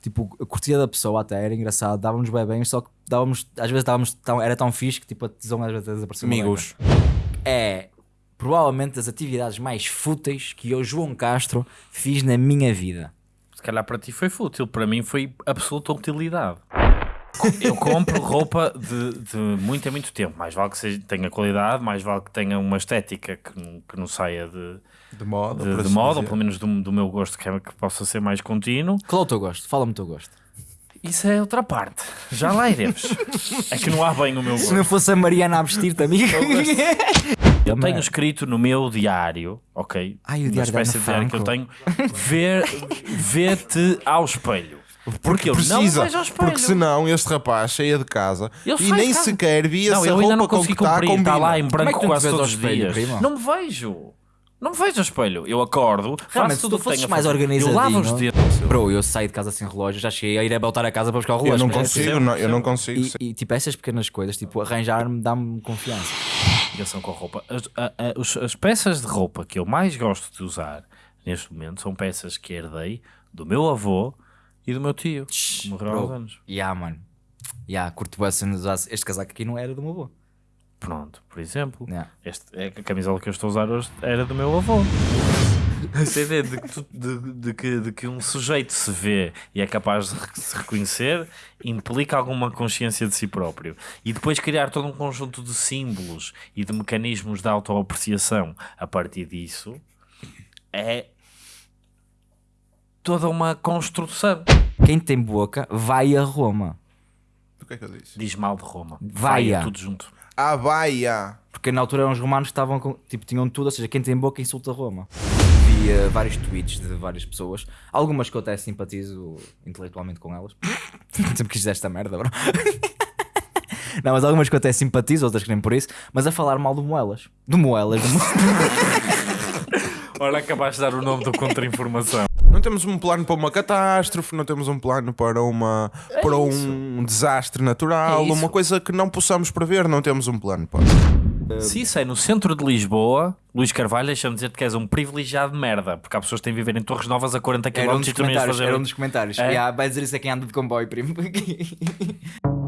Tipo, a cortesia da pessoa até era engraçado, dávamos bem bem, só que dávamos, às vezes dávamos, tão, era tão fixe que tipo, a tesão às vezes desaparecia. Amigos. é provavelmente das atividades mais fúteis que eu, João Castro, fiz na minha vida. Se calhar para ti foi fútil, para mim foi absoluta utilidade. Eu compro roupa de, de muito em muito tempo. Mais vale que seja, tenha qualidade, mais vale que tenha uma estética que, não- que não saia de, De moda. de, de assim moda, ou pelo menos do, do meu gosto, que, é, que possa ser mais contínuo. Qual é o teu gosto? Fala-me o teu gosto. Isso é outra parte. Já lá iremos. É que não há bem o meu Se gosto. não fosse a Mariana a vestir-te, amigo. Eu tenho escrito no meu diário, ok? Ai, o Uma diário da espécie Ana de diário que eu tenho, ver, ver-te ao espelho. Porque eu não Precisa, vejo ao espelho. porque senão este rapaz saia de casa Eu e nem casa. sequer via Não, se a eu roupa ainda não com consegui que está cumprir. Está lá em. Como é branco tu quase todos os dias. primo? Não me vejo. Não me vejo ao espelho. Eu acordo, Realmente, faço se tudo tu o que tenho mais fazer. Eu lavo os organizadinho- dedos. Bro, eu saio de casa sem relógio, já cheguei a ir a voltar a casa para buscar o Eu relógio. não mas- consigo, não, eu não consigo. E, e, tipo, essas pequenas coisas, tipo, arranjar-me dá-me confiança. Ligação com a roupa. As, a- a- os- as peças de roupa que eu mais gosto de usar neste momento são peças que herdei do meu avô e do meu tio. que Morreu há uns anos. Ya, mano. Ya, curto bem se usasse- Este casaco aqui não era do meu avô. Pronto, por exemplo. Ya. Este, é que a camisola que eu estou a usar hoje era do meu avô. Essa ideia de que, tu- de- de que- de que um sujeito se vê e é capaz de re- se reconhecer implica alguma consciência de si próprio. E depois criar todo um conjunto de símbolos e de mecanismos de autoapreciação a partir disso é toda uma construção. Quem tem boca, vai a Roma. O que é que eu disse? Diz mal de Roma. Vaia. Vaia, tudo junto. A baia. Porque na altura eram os romanos que estavam com, tipo, tinham tudo, ou seja, quem tem boca insulta Roma. Via vários tweets de várias pessoas, algumas que eu até simpatizo intelectualmente com elas. Sempre quis dizer esta merda, bro. Não, mas algumas que eu até simpatizo, outras que nem por isso, mas a falar mal do Moelas. Do Moelas, do Mo- Ora, acabaste de dar o nome do contra-informação. Não temos um plano para uma catástrofe, não temos um plano para, uma, para um desastre natural, É uma coisa que não possamos prever, não temos um plano para. Se isso é no centro de Lisboa, Luís Carvalho, deixa-me dizer-te que és um privilegiado de merda, porque há pessoas que têm de viver em Torres Novas a 40 km Era um dos e tu não ias comentários. fazer. Era um dos comentários. É? Yeah, vai dizer isso a quem anda de comboio, primo.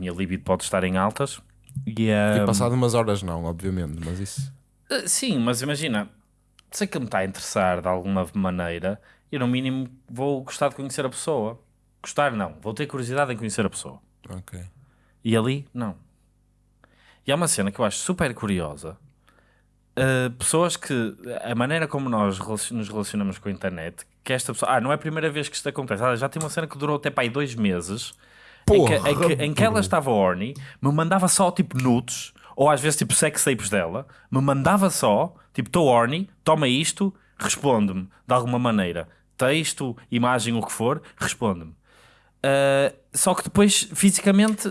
minha libido pode estar em altas. E, ah, E passado umas horas, não, obviamente, mas isso. ah, sim, mas imagina, sei que me está a interessar de alguma maneira, e no mínimo vou gostar de conhecer a pessoa. Gostar, não, vou ter curiosidade em conhecer a pessoa. Ok. E ali, não. E há uma cena que eu acho super curiosa. Uh, pessoas que, a maneira como nós nos relacionamos com a internet, que esta pessoa, ah, não é a primeira vez que isto acontece, ah, já tem uma cena que durou até para aí dois meses, em que, em, que, em que ela estava horny, me mandava só tipo nudes, ou às vezes tipo sex tapes dela, me mandava só, tipo, estou horny, toma isto, responde-me de alguma maneira. Texto, imagem, o que for, responde-me. Uh, só que depois, fisicamente,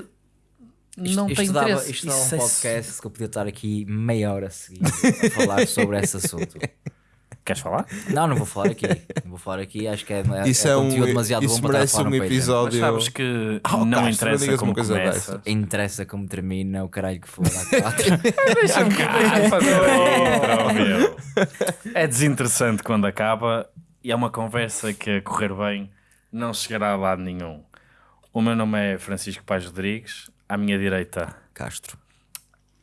não isto, tem isto dava, interesse. isto dava Isso um é- podcast que eu podia estar aqui meia hora seguida a falar sobre esse assunto. Queres falar? Não, não vou falar aqui. Não vou falar aqui. Acho que é, é, Isso é é, um. conteúdo demasiado Isso bom para estar a falar um no Patreon. Mas episódio. sabes que Oh, não Castro, interessa digas como coisa começa. dessa. Interessa como termina, o caralho que for. quatro. Deixa-me cá fazer. É desinteressante quando acaba e é uma conversa que a correr bem não chegará a lado nenhum. O meu nome é Francisco Paz Rodrigues, à minha direita, Castro.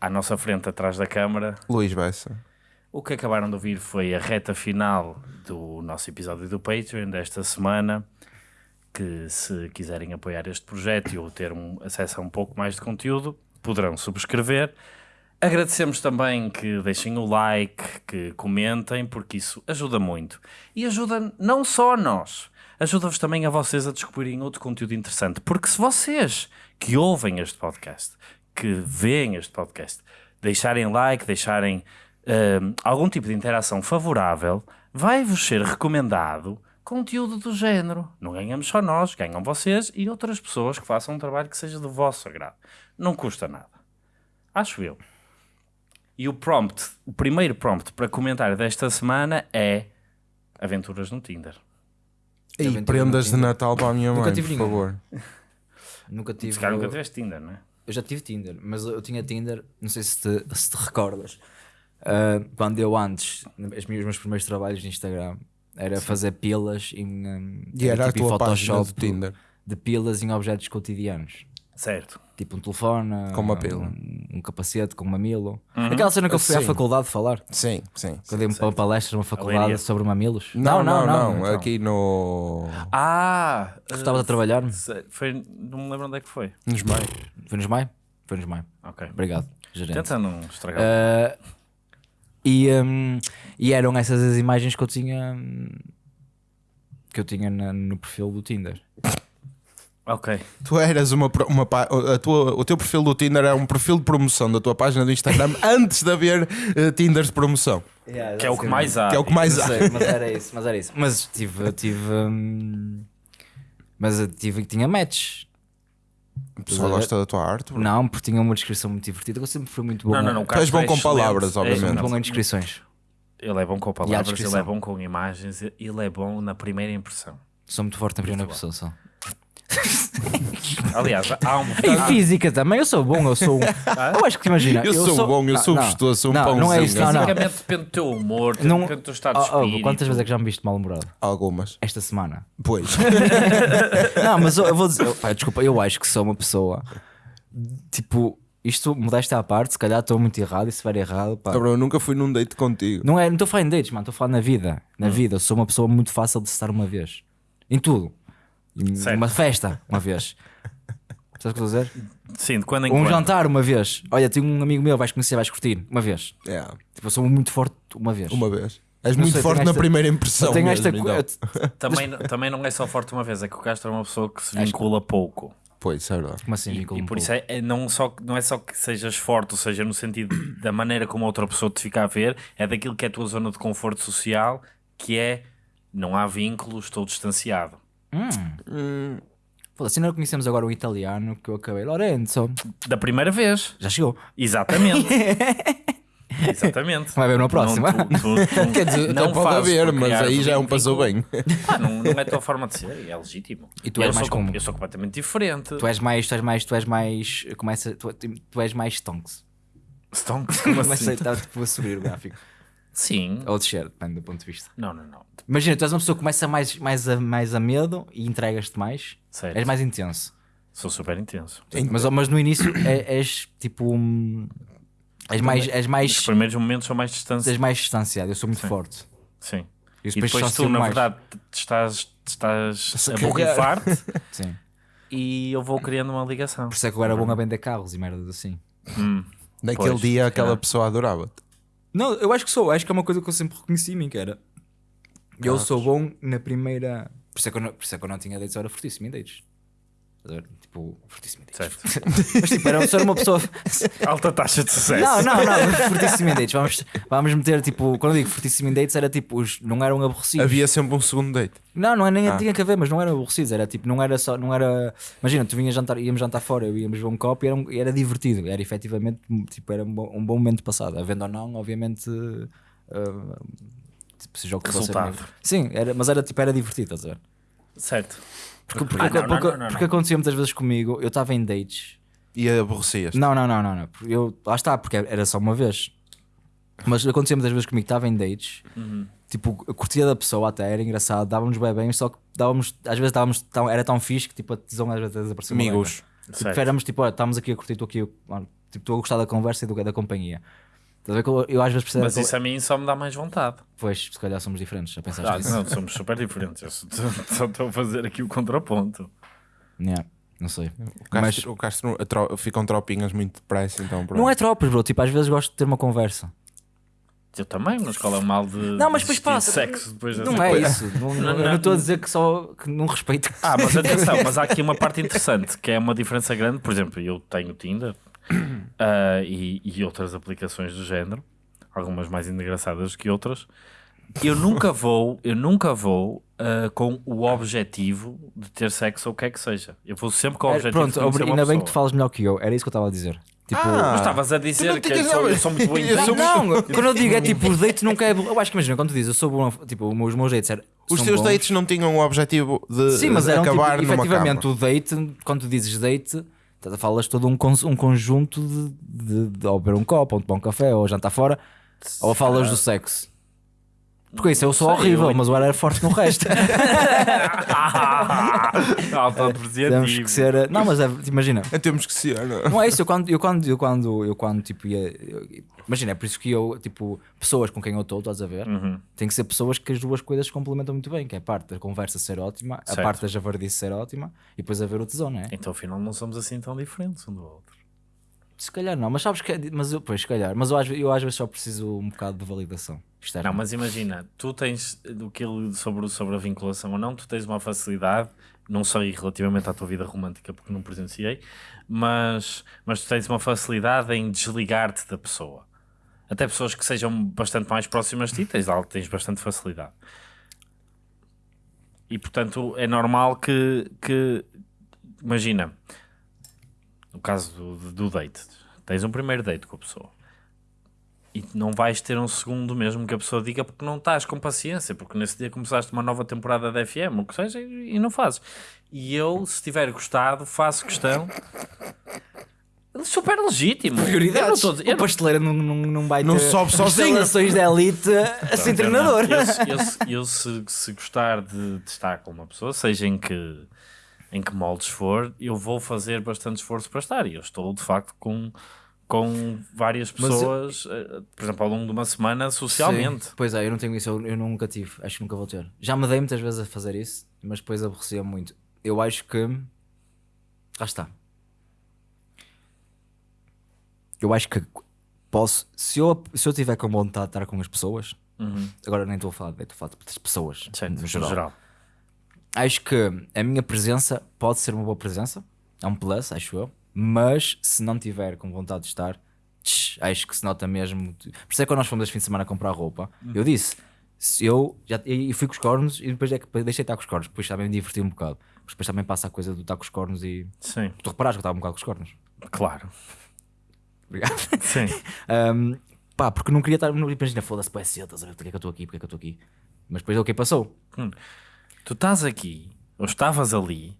à nossa frente, atrás da câmara. Luís Bessa. O que acabaram de ouvir foi a reta final do nosso episódio do Patreon desta semana. Que se quiserem apoiar este projeto e ou ter um, acesso a um pouco mais de conteúdo, poderão subscrever. Agradecemos também que deixem o like, que comentem, porque isso ajuda muito. E ajuda não só a nós, ajuda-vos também a vocês a descobrirem outro conteúdo interessante. Porque se vocês que ouvem este podcast, que veem este podcast, deixarem like, deixarem algum tipo de interação favorável, vai-vos ser recomendado conteúdo do género. Não ganhamos só nós, ganham vocês e outras pessoas que façam um trabalho que seja do vosso agrado. Não custa nada. Acho eu. E o prompt, o primeiro prompt para comentário desta semana é aventuras no Tinder. E Aventura prendas de. Natal para a minha Nunca mãe, tive por favor. Nunca tive. Se calhar nunca tiveste Tinder, não é? Eu já tive Tinder, mas eu tinha Tinder, não sei se te, se te recordas. Ah, quando eu antes, os meus, meus primeiros trabalhos de Instagram, era fazer pilas em, um, E era a tipo em tua Photoshop do Tinder. de pilas em objetos cotidianos. Certo. Tipo um telefone, Com uma pila. um, um capacete com um mamilo. Aquela cena que eu fui à Sim. faculdade falar. Sim, sim. Quando eu dei uma palestra numa faculdade Leiria. sobre mamilos. Não, não, não. então. Aqui no. Ah! Estavas a trabalhar? Foi, não me lembro onde é que foi. Nos meios. Foi nos Maio? Foi nos Maio. Ok. Obrigado, gerente. Tenta não estragar. Ah, e, hum, e eram essas as imagens que eu tinha hum, que eu tinha na- no perfil do Tinder. Ok. Tu eras uma, uma pá- a tua, o teu perfil do Tinder era um perfil de promoção da tua página do Instagram antes de haver eh, Tinders de promoção. Que é o que mais há. Que é o que mais há. sei, mas era isso, mas era isso. Mas tive, tive hum, mas tive tinha match. O pessoal gosta da tua arte. bro. Não, porque tinha uma descrição muito divertida. Eu sempre fui muito bom. Não, não, não. Tu és bom é com excelente. palavras, É obviamente. Muito excelente. bom em descrições. Ele é bom com a palavras, ele é bom com imagens, ele é bom na primeira impressão. Sou muito forte na primeira pessoa só. Aliás, há um. Em física também, eu sou bom, eu sou um. Eu acho que imagina. Eu sou bom, eu Ah, sou gostoso, sou um não, Não é isso, não, não. Basicamente depende do teu humor, Não- depende do teu estado de Oh, oh, espírito. quantas vezes é que já me viste mal-humorado? Algumas. Esta semana. Pois. Não, mas eu, eu vou dizer, eu- desculpa, eu acho que sou uma pessoa tipo, isto modéstia à parte, se calhar estou muito errado e se estiver errado, pá. Cabrão, eu nunca fui num date contigo. Não é, não estou a falar em dates, mano, estou a falar na vida. Hum. Na vida, eu sou uma pessoa muito fácil de estar uma vez. Em tudo. Uma festa, uma vez. Sabes o que eu estou a dizer? Sim, de quando em um quando. jantar, uma vez. Olha, tenho um amigo meu, vais conhecer, vais curtir, uma vez. É, Tipo, eu sou muito forte uma vez. uma vez. És Não muito sei, forte na esta- primeira impressão. Tenho mesmo, esta co- então. Também, também não é só forte uma vez, é que o Castro é uma pessoa que se vincula pouco. Pois, é verdade. Como assim, E, e um por pouco? isso é, é não, só, não é só que sejas forte, ou seja, no sentido da maneira como a outra pessoa te fica a ver, é daquilo que é a tua zona de conforto social, que é não há vínculos, estou distanciado. Foda-se, não conhecemos agora um italiano que eu acabei. Lorenzo, Da primeira vez. já chegou. Exatamente. Exatamente. Vai ver na próxima. Não, tu- tu- tu Quer dizer, não pode haver, mas aí já é um passou bem. Pá, não, não é a tua forma de ser, é legítimo. E tu eu és mais sou, com- como? Eu sou completamente diferente. Tu és mais, tu és mais, tu és mais, começa, tu, tu és mais stonks. Stonks, como Começa assim? a estar tipo, a subir o gráfico. Sim. Ou descer, depende do ponto de vista. Não, não, não. Imagina, tu és uma pessoa que começa mais, mais, a, mais a medo e entregas-te mais. Certo. És mais intenso. Sou super intenso. Mas, mas no início é- és tipo um. És mais, és Os mais, primeiros momentos são mais distantes. és mais distanciado. Eu sou muito forte. Sim. E E depois, depois tu, na mais. verdade, estás, estás a borrifar-te Sim. e eu vou criando uma ligação. Por isso é que eu era bom a vender carros e merdas assim. Naquele Pois, dia aquela calhar. pessoa adorava-te. Não, eu acho que sou. Acho que é uma coisa que eu sempre reconheci em mim, que era. Eu sou bom na primeira. Por isso é que eu não, por isso é que eu não tinha dates, eu era fortíssimo em dates. Tipo, fortíssimo. Certo. Mas tipo, era, só uma pessoa. Alta taxa de sucesso. Não, não, não, fortíssimo em dates. Vamos, vamos meter tipo. Quando eu digo fortíssimo em dates, era tipo, os, não eram aborrecidos. Havia sempre um segundo date. Não, não é, nem Ah. tinha que haver, mas não eram aborrecidos. Era tipo, não era só. Não era, imagina, tu vinhas jantar, íamos jantar fora, eu íamos ver um copo e era, um- era divertido. Era efetivamente, tipo, era um bom, um bom momento passado. Havendo ou não, obviamente. ah, tipo, seja o que. Resultado. Sim, era, mas era tipo, era divertido, estás a ver? Certo. Porque, porque, Ah, não, porque, não, não, porque acontecia muitas vezes comigo, eu estava em dates. E aborrecias. Não, não, não, não, não. Eu, lá está, porque era só uma vez. Mas acontecia muitas vezes comigo, estava em dates, Uhum. tipo, curtia da pessoa até era engraçado, dávamos bem bem, só que dávamos, às vezes dávamos, tão, era tão fixe que tipo, a tesão às vezes desaparecia. Amigos. Tipo, éramos tipo, olha, estamos aqui a curtir, estou aqui, mano, tipo, estou a gostar da conversa e do, da companhia. Estás a ver que eu, eu às vezes percebo Mas isso a mim só me dá mais vontade. Pois, se calhar somos diferentes, já pensaste Ah, nisso? não, somos super diferentes. Eu só- estou a fazer aqui o contraponto. Yeah, não sei. O Castro, o Castro tro- ficam tropinhas muito depressa, então pronto. Não é tropas, bro, tipo, às vezes gosto de ter uma conversa. Eu também, na escola mal de Não, mas depois passa. sexo depois dessa Não é coisa. isso. Não. não estou a dizer que só que não respeito. Ah, mas atenção, mas há aqui uma parte interessante que é uma diferença grande. Por exemplo, eu tenho Tinder ah, e, e outras aplicações do género, algumas mais engraçadas que outras. Eu nunca vou, eu nunca vou ah, com o objetivo de ter sexo ou o que é que seja. Eu vou sempre com o É, objetivo pronto, de uma ainda bem que tu falas melhor que eu. Era isso que eu estava a dizer. Tipo, Ah, Mas estavas a dizer não que eu tinhas- sou, eu sou muito bom em Eu sou não, quando eu digo é tipo, os dates nunca é. bom. Eu acho que imagina, quando tu dizes eu sou bom, tipo, os meus dates eram. Os teus bons. dates não tinham o objetivo de, Sim, mas eram tipo, acabar numa efetivamente cama. o date, quando tu dizes date, falas todo um, um conjunto de, de, de ou beber um copo, ou tomar um café, ou jantar fora, ou falas do sexo. Porque isso eu sou sei, horrível, eu- mas eu era forte no resto. Temos que ser. Não, mas é, imagina. Temos que ser. não é? Não é isso, eu quando, eu quando, eu quando, eu quando tipo ia. eu- imagina, é por isso que eu, tipo, pessoas com quem eu estou, estás a ver? Uhum. Tem que ser pessoas que as duas coisas se complementam muito bem, que é a parte da conversa ser ótima, Certo. a parte da javardice ser ótima e depois haver o tesão, não é? Então afinal não somos assim tão diferentes um do outro. Se calhar não, mas sabes que. é- Mas eu, pois, se calhar, mas eu, eu às vezes só preciso um bocado de validação. externa. Não, mas imagina, tu tens ele sobre, sobre a vinculação ou não, tu tens uma facilidade, não sei relativamente à tua vida romântica porque não presenciei, mas, mas tu tens uma facilidade em desligar-te da pessoa. Até pessoas que sejam bastante mais próximas de ti, tens, tens bastante facilidade. E portanto é normal que, que imagina, no caso do, do date, tens um primeiro date com a pessoa e não vais ter um segundo mesmo que a pessoa diga porque não estás com paciência, porque nesse dia começaste uma nova temporada da FM, o que seja, e não fazes. E eu, se tiver gostado, faço questão. Super legítimo. Eu não Prioridades. estou a dizer- eu O pasteleiro não, não, não vai Não ter sobe sozinho. instalações de elite a ser treinador. Eu, se- eu se- eu se, se gostar de, de estar com uma pessoa, seja em que, em que moldes for, eu vou fazer bastante esforço para estar. E eu estou, de facto, com, com várias Mas eu- pessoas, eh, por exemplo, ao longo de uma semana, socialmente. Sim. Pois é, eu não tenho isso, eu, eu nunca tive, acho que nunca vou ter. Já me dei muitas vezes a fazer isso, mas depois aborrecia muito. Eu acho que. Lá está. Eu acho que posso. Se eu, se eu tiver com vontade de estar com as pessoas, Uhum. agora nem estou a falar, de- estou a falar das pessoas no geral. Acho que a minha presença pode ser uma boa presença, é um plus, acho eu, mas se não tiver com vontade de estar, tch, acho que se nota mesmo. Por isso é que quando nós fomos este fim de semana comprar roupa, eu disse, se eu já e fui com os cornos e depois é que deixei de estar com os cornos, depois também me diverti um bocado. Mas depois também passa a coisa do estar com os cornos e. Sim, Tu reparaste que eu estava um bocado com os cornos. claro. Obrigado. Sim. Um, pá, porque não queria estar. Imagina, foda-se, pô, é cedo, estás a ver? Porque é que eu estou aqui? Porque é que eu estou aqui? Mas depois é o que passou. Tu estás aqui, ou estavas ali,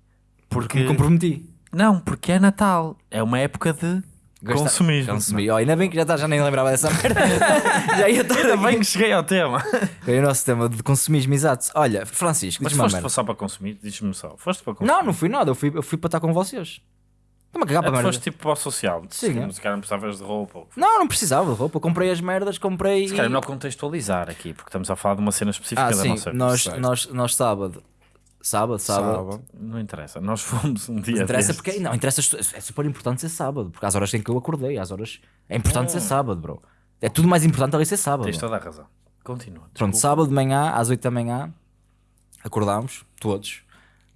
porque. Me comprometi. Não, porque é Natal. É uma época de consumismo. Consumi. Oh, ainda bem que já, tá, já nem lembrava dessa merda. já ia estar Ainda bem que cheguei ao tema. É o nosso tema de consumismo, exato. Olha, Francisco, Mas foste só para consumir? Diz-me só. Foste para consumir? Não, não fui nada, eu fui, eu fui para estar com vocês. Estou-me a cagar Ah, para merda. foste tipo para o social. Sim, se, é. se calhar não precisavas de roupa. ou- Não, não precisava de roupa. Eu comprei as merdas, comprei. Se calhar é melhor contextualizar aqui, porque estamos a falar de uma cena específica Ah, da sim, nossa nós, certo. nós, nós sábado. Sábado, sábado. Sábado. Não interessa. Nós fomos um dia. Interessa destes. porque. Não, interessa. É super importante ser sábado, porque às horas em que eu acordei, às horas. É importante ser sábado, bro. É tudo mais importante ali ser sábado. Tens toda a razão. Continua. Pronto, desculpa. sábado de manhã, às 8 da manhã, acordámos, todos,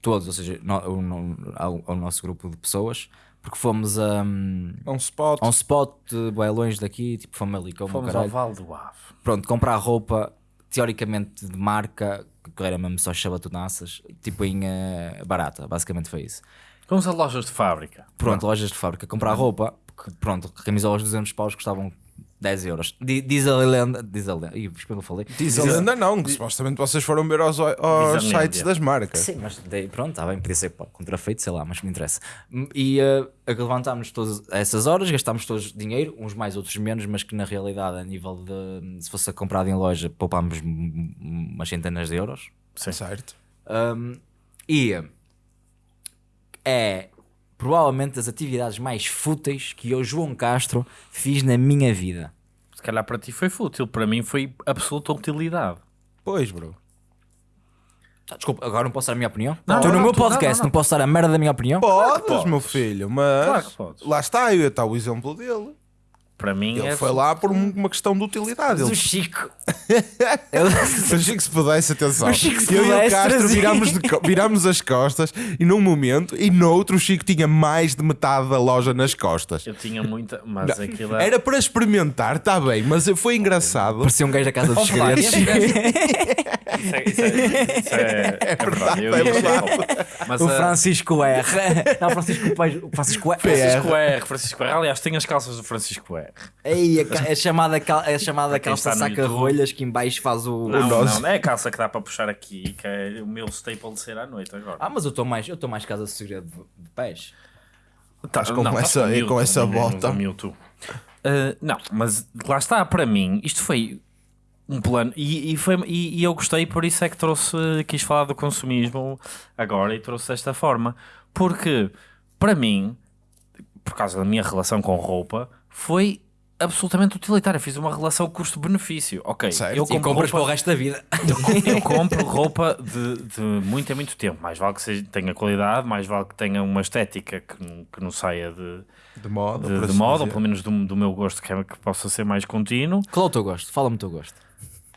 todos, ou seja, no- no- ao, ao nosso grupo de pessoas, porque fomos a, um, um spot. a um spot de bué longe daqui, tipo Famalicão, o Fomos ao. Vale do Ave. Pronto, comprar roupa, teoricamente de marca, que era mesmo só chabatonaças, tipo em eh, barata, basicamente foi isso. Fomos a lojas de fábrica. Pronto, lojas de fábrica, comprar roupa, que, pronto, camisolas de 200 paus custavam 10 euros. Di- Diz a lenda, diz a lenda, ih, eu falei. Diz a lenda não, que supostamente vocês foram ver aos, aos sites das marcas. Sim, mas daí, pronto, está bem, podia ser pá, contrafeito, sei lá, mas me interessa. E uh, levantámos todas essas horas, gastámos todos dinheiro, uns mais, outros menos, mas que na realidade, a nível de se fosse comprado em loja, poupámos umas centenas de euros. Sim. Certo. Um, e é provavelmente das atividades mais fúteis que eu, João Castro, fiz na minha vida. Se calhar para ti foi fútil. Para mim foi absoluta utilidade. Pois, bro. Tá, Desculpa, agora não posso dar a minha opinião? Não, Estou no não, meu tu- podcast, não, não, não. posso dar a merda da minha opinião? Podes, podes. meu filho, mas Claro que podes. lá está, aí está o exemplo dele. Para mim Ele é foi lá por um- uma questão de utilidade. Mas Ele o Chico. O Chico se pudesse, atenção. O Chico se eu e o pudesse, Castro virámos, de virámos as costas e num momento e no outro o Chico tinha mais de metade da loja nas costas. Eu tinha muita, mas aquilo é. Era para experimentar, está bem, mas foi engraçado. Parecia um gajo da casa dos segredos. Isso é, isso é, isso é, é verdade. eu é ia verdade. Mas O Francisco R. Não, Francisco Francisco R. Francisco R. Francisco R. Aliás, tem as calças do Francisco R. Ei, a, é chamada, cal- é chamada calça saca-rolhas que em baixo faz o. Não, nosso. não, é a calça que dá para puxar aqui, que é o meu staple de ser à noite agora. Ah, mas eu estou mais, eu estou mais casa de segredo de, de pés. Tá, com essa- Mewtwo, com essa bota. Mewtwo. Uh, não, mas lá está, para mim, isto foi um plano e, e, foi, e, e eu gostei, por isso é que trouxe, quis falar do consumismo agora e trouxe desta forma, porque para mim, por causa da minha relação com roupa, foi absolutamente utilitária. Fiz uma relação custo-benefício. Ok, Certo. eu E compro compras para o roupa, resto da vida. eu compro roupa de, de muito em muito tempo. Mais vale que seja, tenha qualidade, mais vale que tenha uma estética que, não- que não saia de, De moda, de, de assim moda, ou pelo menos do, do meu gosto, que, é, que possa ser mais contínuo. Qual é o teu gosto? Fala-me o teu gosto.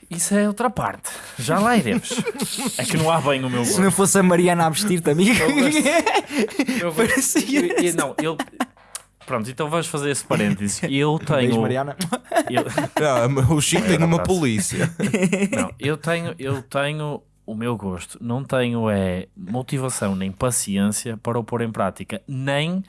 Isso é outra parte. Já lá iremos. é que não há bem o meu Se gosto. não fosse a Mariana a vestir-te, amigo. Eu, Parecia. eu- eu- não, eu. Pronto, então vamos fazer esse parênteses. Eu Beijo, tenho. Mariana. eu- Não, o Chico tem uma polícia. não, eu tenho, eu tenho o meu gosto. Não tenho é motivação nem paciência para o pôr em prática. Nem.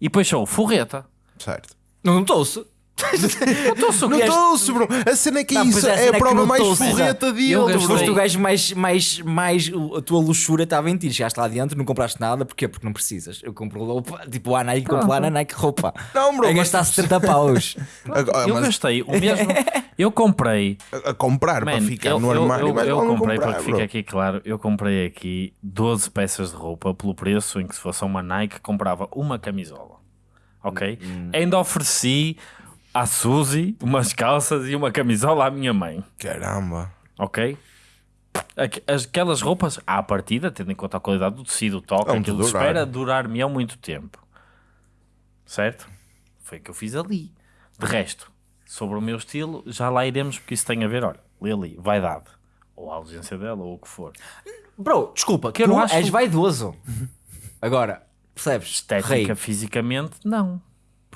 E depois sou forreta. Certo. Não estou-se. Não que és- estou, bro. A cena é que é Não, pois isso. é, a É cena é a que prova mais estou, forreta de Eu ele, gastei- bro. Foste o gajo mais, mais, mais. A tua luxúria estava em ti. Chegaste lá dentro, não compraste nada. Porquê? Porque não precisas. Eu compro roupa. Tipo, a Nike, compro lá na Nike roupa. Não, bro, A mas- gastar 70 paus. Agora, Eu mas gastei o mesmo. Eu comprei a, a comprar para ficar eu, no eu- armário, eu, mas eu vale não comprei, comprar, para que bro. fique aqui claro, eu comprei aqui 12 peças de roupa pelo preço em que se fosse uma Nike comprava uma camisola. Ok? Hum. Ainda ofereci à Suzy umas calças e uma camisola à minha mãe. Caramba. Ok? Aqu- as- Aquelas roupas, à partida, tendo em conta a qualidade do tecido, o toque, Vão-te aquilo durar. espera durar-me há muito tempo. Certo? Foi o que eu fiz ali. De resto, sobre o meu estilo, já lá iremos, porque isso tem a ver, olha, lê ali, vaidade. Ou a ausência dela, ou o que for. Bro, desculpa, Que eu tu não acho- és vaidoso. Agora, percebes? Estética, Rei. fisicamente, não.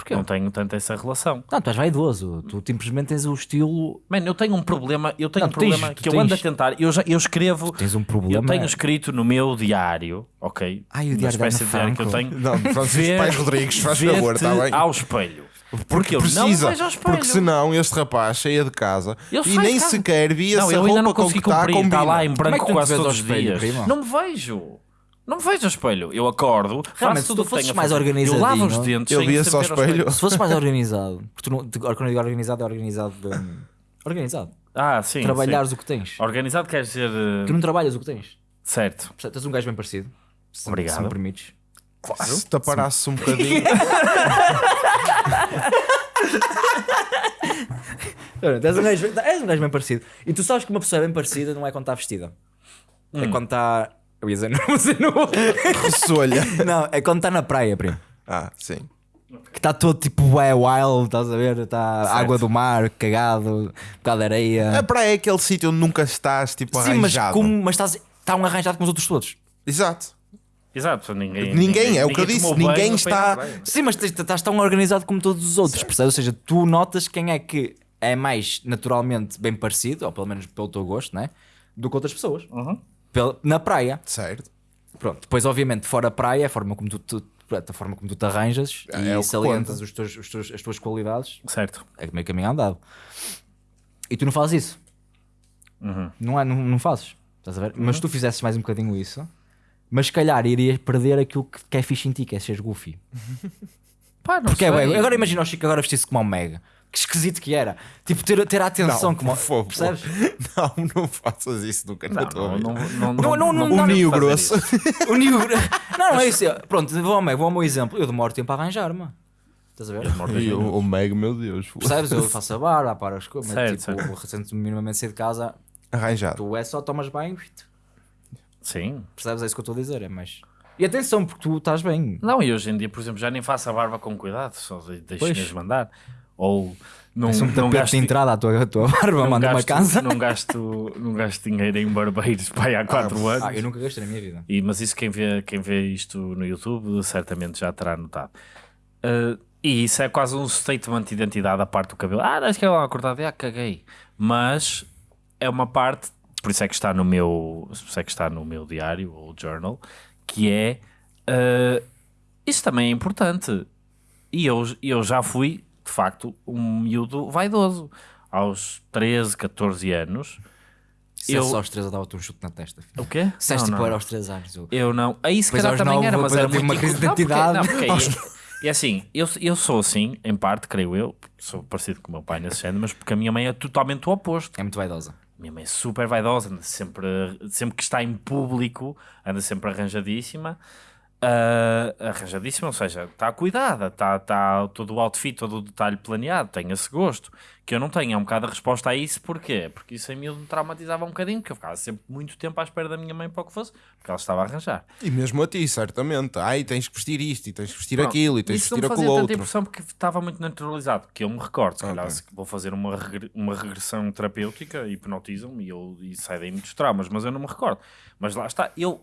Porquê? Não tenho tanto essa relação. Não, tu és vaidoso. Tu simplesmente tens o estilo. Mano, eu tenho um problema, eu tenho Não, um tu tens- problema tu que eu ando a tens- tentar, eu, já, eu escrevo, Tens um eu problema. tenho escrito no meu diário, ok? Ai, o Uma diário da espécie de diário que eu tenho. Não, Francisco Pais Rodrigues, faz favor, está bem? ao espelho. Porque eu não precisa, vejo ao espelho. porque senão este rapaz saia de casa Eu e nem casa. sequer via Não, se a eu ainda roupa não com que está cumprir, está lá em é branco tu não quase todos os dias. Não me vejo. Não me vejo ao espelho. Eu acordo, Realmente, faço se tu que fosses tenho a mais fazer. Eu lavo os organizadinho, dentes sem via-se ao espelho. Se fosses mais organizado, porque tu não, te- quando eu digo organizado, é organizado. hum, organizado. Ah, sim. Trabalhares o que tens. sim. Organizado quer dizer... uh, Tu não trabalhas o que tens. Certo. Percebes? Tens um gajo bem parecido. Se, Obrigado. Se me permites. Se te aparasse um bocadinho. Olha, tens um gajo, és um gajo bem parecido. E tu sabes que uma pessoa é bem parecida não é quando está vestida. É Hum. quando está. Eu ia dizer não, mas eu não. Ressolha. Não, é quando está na praia, primo. Ah, sim. Que está todo tipo é wild, estás a ver? Está água do mar, cagado, um bocado de areia. A praia é aquele sítio onde nunca estás, tipo, Sim, mas, arranjado. como, mas estás, está um arranjado com os outros todos. Exato. Exato. Ninguém, Ninguém, é o que eu ninguém disse, ninguém está-. Sim, mas estás tão organizado como todos os outros, percebes? Ou seja, tu notas quem é que é mais naturalmente bem parecido, ou pelo menos pelo teu gosto, né? Do que outras pessoas. Uhum. Pela- na praia. Certo. Pronto, depois obviamente fora a praia, a forma como tu, tu- a forma como tu te arranjas É, e é salientas os teus, os teus- as tuas qualidades, Certo. é meio caminho andado. E tu não fazes isso. Uhum. Não, é, não, não fazes. Estás a ver? Mas se tu fizesses mais um bocadinho isso, mas se calhar irias perder aquilo que, que é fixe em ti, que é seres goofy. Pá, não Porque é, sei. bem, agora imagina o Chico agora vestir-se como um mega. Que esquisito que era. Tipo, ter, ter a atenção Não, como. por. Percebes? Não, não faças isso nunca na Não, tua não, vida. não, não, Não, não, não, O não, Nio Grosso. O. Não, não é isso. Pronto, vou ao, Meg, vou ao meu exemplo. Eu demoro tempo a arranjar-me. Estás a ver? E o, o Meg, meu Deus. Percebes? Eu faço a barba, paro as coisas. Certo, Tipo, certo. recente-me minimamente sair de casa. Arranjado. Tu é só tomas bem. Sim. Percebes? É isso que eu estou a dizer. É mais. E atenção, porque tu estás bem. Não, e hoje em dia, por exemplo, já nem faço a barba com cuidado, só de- deixo Pois. mesmo andar. Ou não, um não gasto, de entrada à tua, à tua barba, manda uma casa. não gasto, não gasto dinheiro em barbeiros pai, há 4 anos. Ah, eu nunca gastei na minha vida. E, mas isso quem vê, quem vê isto no YouTube certamente já terá notado. Uh, e isso é quase um statement de identidade à parte do cabelo. Ah, acho que é uma acordada, ah, caguei. Mas é uma parte, por isso é que está no meu, por isso é que está no meu diário ou journal, que é uh, isso também é importante. E eu, eu já fui, de facto, um miúdo vaidoso. Aos 13, 14 anos. Se Eu- eu... aos três eu dava-te um chute na testa. filho. O quê? Se Não, tipo não. era aos três anos. Eu... Eu não. Aí se calhar também nove, era, mas era muito uma crise de Não, porque- identidade. Não, porque aí- e assim, eu, eu sou assim, em parte, creio eu, sou parecido com o meu pai nesse género, mas porque a minha mãe é totalmente o oposto. É muito vaidosa. Minha mãe é super vaidosa, anda sempre, sempre que está em público, anda sempre arranjadíssima. Ah, arranjadíssima, ou seja, está cuidada, está tá todo o outfit, todo o detalhe planeado, tem esse gosto. Que eu não tenho, é um bocado a resposta a isso, porquê? Porque isso em mim me traumatizava um bocadinho, porque eu ficava sempre muito tempo à espera da minha mãe para o que fosse, porque ela estava a arranjar. E mesmo a ti, certamente. Ai, tens que vestir isto, e tens que vestir Pronto, aquilo, e tens que isso vestir não aquilo fazia tanta outro. impressão porque estava muito naturalizado, que eu me recordo, se calhar Ok. se vou fazer uma, regre- uma regressão terapêutica, hipnotizam-me e, eu, e sai daí muitos traumas, mas eu não me recordo. Mas lá está, eu,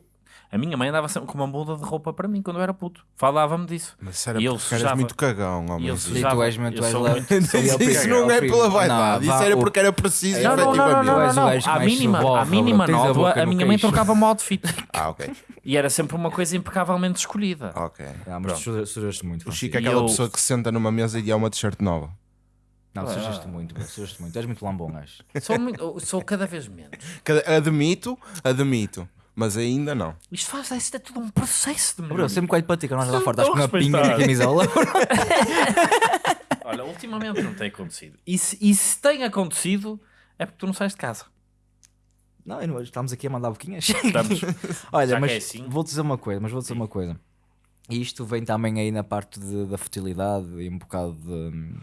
a minha mãe andava sempre com uma muda de roupa para mim quando eu era puto, falava-me disso. Mas era E eu porque eras muito cagão, homem. eu Isso E sujava- tu és muito. eu tu és sou lá- muito- Isso não é pela vaidade, isso era porque era preciso, Não, não, não, Não, não, és À mínima, à mínima. Tens a nódoa, minha mãe trocava-me o outfit. Ah, ok. E era sempre uma coisa impecavelmente escolhida. Ok. Ah, mas tu sujaste muito. O. Chico é aquela eu- pessoa que se senta numa mesa e há uma t-shirt nova. Não, sujaste muito, sujaste muito. Tu és muito lambom, gajo. Sou, muito- sou cada vez menos. Admito, admito, mas ainda não. Isto faz, isto é tudo um processo de Bro, melhoria. sempre que olho para ti, que não és lá fora, Estou estás com a uma pinga na camisola. Olha, ultimamente não tem acontecido. E se, e se tem acontecido, é porque tu não sais de casa. Não, eu não- estamos aqui a mandar boquinhas. Estamos. Olha, Já que mas é assim. vou dizer uma coisa, mas vou dizer uma coisa. E isto vem também aí na parte de- da futilidade e um bocado de.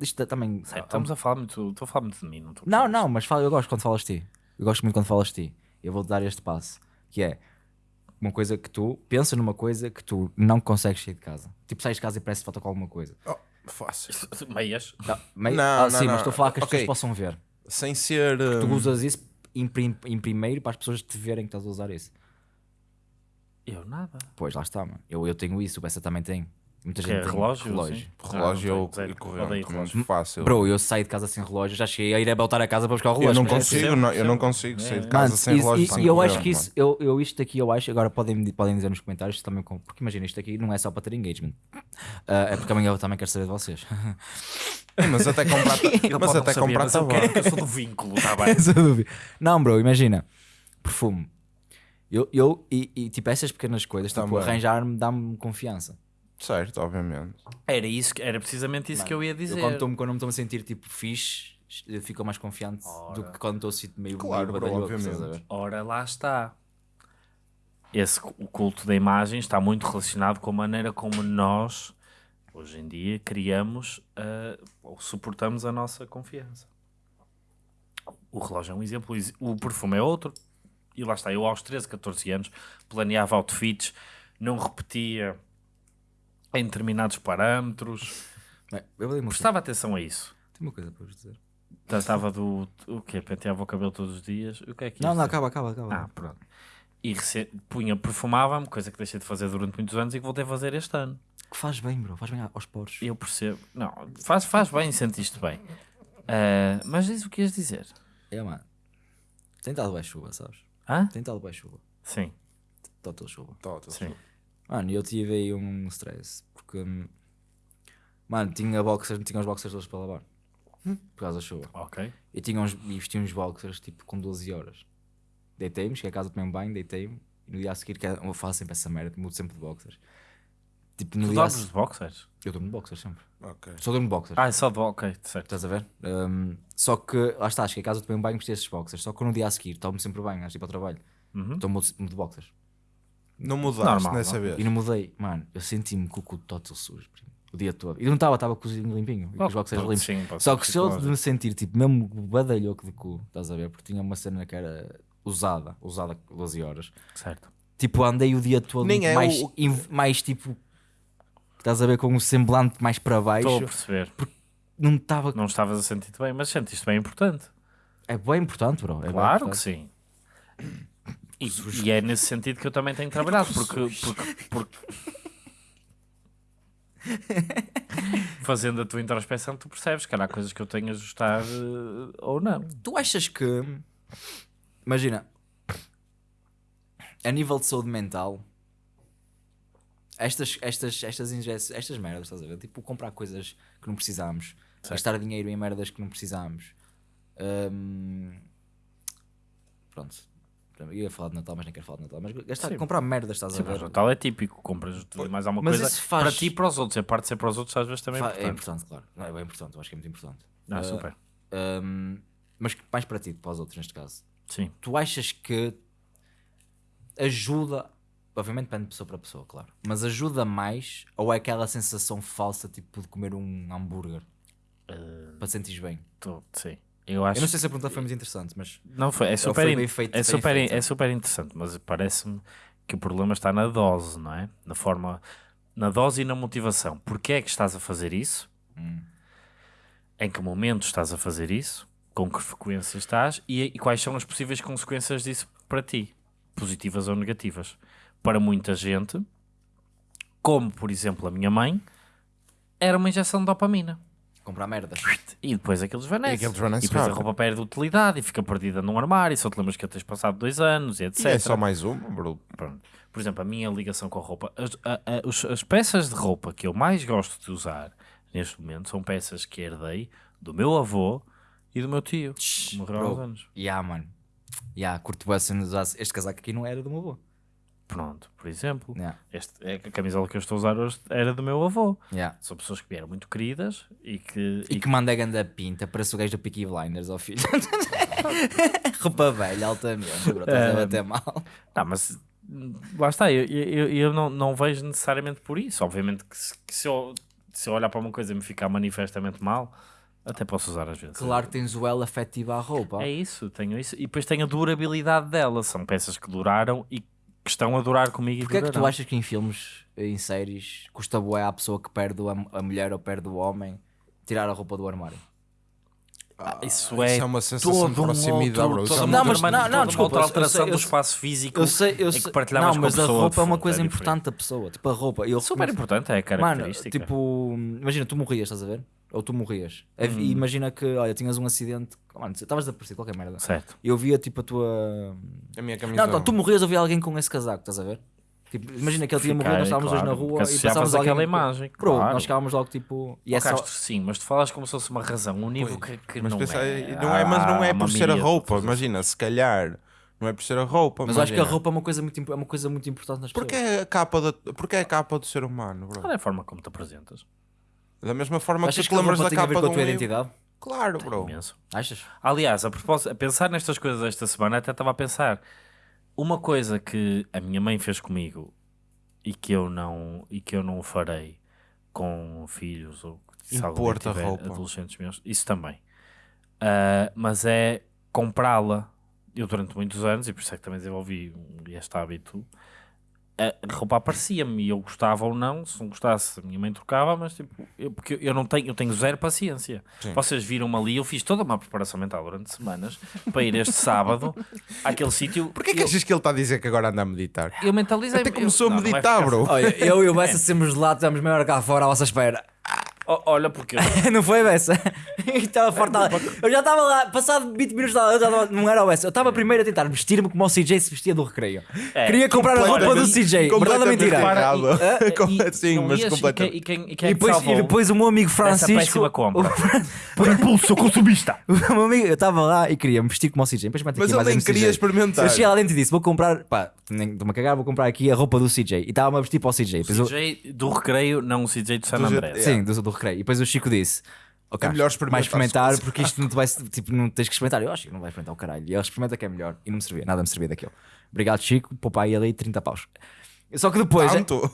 Isto é também. Sério, estamos a falar muito. Estou a falar muito de mim, não Não, não, mas fala, eu gosto quando falas de ti. Eu gosto muito quando falas de ti. Eu vou-te dar este passo, que é uma coisa que tu pensa numa coisa que tu não consegues sair de casa. Tipo, sais de casa e parece que falta com alguma coisa. Oh, fácil. Meias. Não, Não, ah, não, sim, não. mas estou a falar que as Ok. pessoas possam ver. Sem ser. Tu hum, usas isso em, prim- em primeiro para as pessoas te verem que estás a usar isso. Eu nada. Pois, lá está, mano. Eu, eu tenho isso, o Bessa também tem. Muita gente é tem relógio? relógio. sim? relógio Ah, não e corrente. Odeio também relógio. fácil. Bro, eu saí de casa sem relógio, já cheguei a ir a voltar a casa para buscar o eu relógio. não mas- consigo, percebo, não, eu não consigo sair de É. casa sem e- relógio. e, sem e eu acho que isso, eu, eu isto aqui, eu acho, agora podem, podem dizer nos comentários também, com- porque imagina, isto aqui não é só para ter engagement. Ah, é porque também eu também quero saber de vocês. mano. Mas até comprar. Mas não até comprar mas eu tá quero eu sou do vínculo, está bem? Não, bro, imagina, perfume. Eu, eu e, e, tipo, essas pequenas coisas, tipo, arranjar-me dá-me confiança. Certo, obviamente. Era, isso, era precisamente isso que eu ia dizer. Eu quando, estou- quando não me estou a sentir tipo fixe, eu fico mais confiante do que quando estou meio Claro, meio bro, badalhoco, obviamente. estás a ver? Ora, lá está. Esse, cu- o culto da imagem está muito relacionado com a maneira como nós, hoje em dia, criamos ah, ou suportamos a nossa confiança. O relógio é um exemplo, o perfume é outro. E lá está, eu aos 13, 14 anos planeava outfits, não repetia em determinados parâmetros. Bem, Eu. Prestava atenção a isso. Tem uma coisa para vos dizer. Tratava do. O quê? Penteava o cabelo todos os dias? O que é que Não, isto não, é? acaba, acaba, acaba. Ah, pronto. E rece- punha, perfumava-me, coisa que deixei de fazer durante muitos anos e que voltei a fazer este ano. Que faz bem, bro, faz bem aos poros. Eu percebo. Não, faz, faz bem, sentiste bem. Ah, mas diz o que ias dizer. É, mano. Tem estado bem chuva, sabes? Hã? Tem estado bem chuva. Sim, Total chuva. Tota, sim. Mano, eu tive aí um stress. Porque, hum, mano, tinha boxers, tinha os boxers todos para lavar. Por causa da chuva. Ok. E tinha uns, e vestia uns boxers tipo com 12 horas. Deitei-me, cheguei a casa, tomei um banho, deitei-me. E no dia a seguir, que é- eu faço sempre essa merda, mudo sempre de boxers. Tipo, no Tu dia a dormes se- de boxers? Eu durmo de boxers sempre. Ok. Só durmo de boxers. Ah, é só de Ok, certo. Estás a ver? Um, só que, lá está, cheguei a casa, tomei um banho, vesti esses boxers. Só que no dia a seguir, tomo sempre bem, antes de ir para o trabalho. Uhum. Então mudo mudo de boxers. Não mudaste Normal, nessa não? vez. E não mudei, mano, eu senti-me com o cu total sujo, primo, o dia todo. E não estava, estava cozinho limpinho, com os boxers limpos. sim, pode Só que se eu psicológico. me sentir, tipo, mesmo badalhoco de cu, estás a ver? Porque tinha uma cena que era usada, usada 12 horas. Certo. Tipo, andei o dia todo Nem é mais, o- mais tipo, estás a ver com o semblante mais para Estou a baixo, perceber. não estava. Não estavas a sentir-te bem, mas sentiste bem importante. É bem importante, bro. É Claro que importante. sim. E, e é nesse sentido que eu também tenho trabalhado, porque, porque, porque- fazendo a tua introspeção, tu percebes que há coisas que eu tenho a ajustar eh, ou não. Tu achas que. Imagina. A nível de saúde mental. Estas, estas, estas injeções, estas merdas, estás a ver? Tipo, comprar coisas que não precisamos, gastar dinheiro em merdas que não precisamos. Hum, Pronto. Eu ia falar de Natal, mas nem quero falar de Natal. Mas gastar, Sim. comprar merdas, estás Sim, a ver? o Natal é típico, compras mais alguma Mas coisa faz- para ti e para os outros. A parte de ser para os outros às vezes também é Fa- é importante. importante, claro. Não, é bem importante, eu acho que é muito importante. Ah, Ah, super. hum, mas mais para ti, para os outros neste caso. Sim. tu achas que ajuda, obviamente depende de pessoa para pessoa, claro, mas ajuda mais ou é aquela sensação falsa tipo de comer um hambúrguer para te sentires bem? Tô- sim. Eu acho Eu não sei se a pergunta foi muito interessante, mas Não foi, é super, foi feito, é, super, feito. é super interessante, mas parece-me que o problema está na dose, não é? Na forma, na dose e na motivação. Porquê é que estás a fazer isso? Hum. Em que momento estás a fazer isso? Com que frequência estás? E, e quais são as possíveis consequências disso para ti? Positivas ou negativas? Para muita gente, como por exemplo a minha mãe, era uma injeção de dopamina. Comprar merda. E depois aquilo desvanece. E aquilo desvanece E depois a roupa perde utilidade e fica perdida num armário. E só te lembras que tens passado dois anos e etc. E é só mais uma, bro. Pronto. Por exemplo, a minha ligação com a roupa. As, a- a- os- as peças de roupa que eu mais gosto de usar neste momento são peças que herdei do meu avô e do meu tio. Morreram há uns anos. yeah, mano. Yeah, curto bem usasse este casaco aqui não era do meu avô. Pronto, por exemplo. Yeah, Este, é a camisola que eu estou a usar hoje era do meu avô. yeah. São pessoas que vieram muito queridas e que. E que manda a ganda pinta, parece o gajo do Peaky Blinders, ao filho. Roupa velha, altamente, bro, estás a bater mal. Ah, mas lá está, eu, eu, eu não, não vejo necessariamente por isso. Obviamente que se, que se eu, se eu olhar para uma coisa e me ficar manifestamente mal, até posso usar às vezes. Claro que tens o elo afetivo à roupa. É isso, tenho isso. E depois tenho a durabilidade dela. São peças que duraram e que estão a durar comigo Porquê e é que tu achas que em filmes, em séries, custa bué à pessoa que perde a, a mulher ou perde o homem tirar a roupa do armário? Ah, isso é, Isso é uma sensação de todo um proximidade, outro- é uma Não, mas- outra- não, não, desculpa, outra eu alteração sei- eu do espaço físico Eu sei, eu sei. que Não, com a mas a roupa é uma de coisa é importante da pessoa. Tipo, a roupa. Eu Super recomeço- importante, é a Mano, característica. tipo, imagina, tu morrias, estás a ver? Ou tu morrias. E Hum. Imagina que, olha, tinhas um acidente. Mano, estavas a aparecer qualquer merda. Certo. Eu via tipo a tua. A minha Não, camisola. não, tu morrias, eu via alguém com esse casaco, estás a ver? Tipo, imagina que ele tinha morrido, nós estávamos hoje na claro, rua e passávamos alguém. aquela imagem, Bro, claro. nós ficávamos logo tipo. E é Oh, só- Castro, sim, mas tu falas como se fosse uma razão, um nível que, que Mas não, pensa, é. não é. Mas não é uma por ser a roupa. de- Imagina, se calhar. Não é por ser a roupa. Mas eu acho que a imagina. roupa é uma coisa muito, é uma coisa muito importante nas Porque pessoas. é a capa, da, porque é a capa do ser humano, bro. Qual é a forma como te apresentas? Da mesma forma que Achas tu que te a lembras da tem a ver capa com a um tua livro. identidade? Claro, bro. Imenso. Achas? Aliás, a, propósito, a pensar nestas coisas esta semana, até estava a pensar. Uma coisa que a minha mãe fez comigo e que eu não, e que eu não farei com filhos ou Impor-te a roupa. adolescentes meus, isso também. Ah, mas é comprá-la. Eu durante muitos anos, e por isso é que também desenvolvi este hábito, a roupa aparecia-me e eu gostava ou não, se não gostasse a minha mãe trocava, mas tipo, eu, porque eu não tenho, eu tenho zero paciência. Sim. Vocês viram-me ali, eu fiz toda uma preparação mental durante semanas para ir este sábado àquele sítio. Porquê que eu, achas que ele está a dizer que agora anda a meditar? eu mentalizei Até começou a meditar, bro. Olha, eu e o Bessa sempre de lado, estamos meia hora cá fora à vossa espera. Olha, porque não foi, Bessa? Estava forte. Eu já estava lá, passado 20 minutos, eu já estava- não era o Bessa. Eu estava primeiro a tentar vestir-me como o CJ se vestia do recreio. É, Queria comprar a roupa do CJ. Verdade mentira? e- assim, não mas completamente. E quem, e quem E é depois, e depois o meu amigo Francisco. compra? o- Por impulso, sou consumista. O meu amigo, eu estava lá e queria me vestir como o CJ. Depois Mas mais nem queria CJ. experimentar. Eu cheguei lá dentro e disse: Vou comprar, pá, estou-me a cagar, vou comprar aqui a roupa do CJ. E estava-me a vestir para o CJ. Eu- CJ do recreio, não o CJ do San Andrés. Sim, do, do recreio. E depois o Chico disse: Ok, É melhor experimentar vais experimentar as coisas." porque isto não, te vai, tipo, não tens que experimentar. Eu acho que não vai experimentar o caralho. E ele experimenta que é melhor. E não me servia, nada me servia daquilo. Obrigado, Chico. Poupa aí ali 30 paus. Só que depois. Tanto.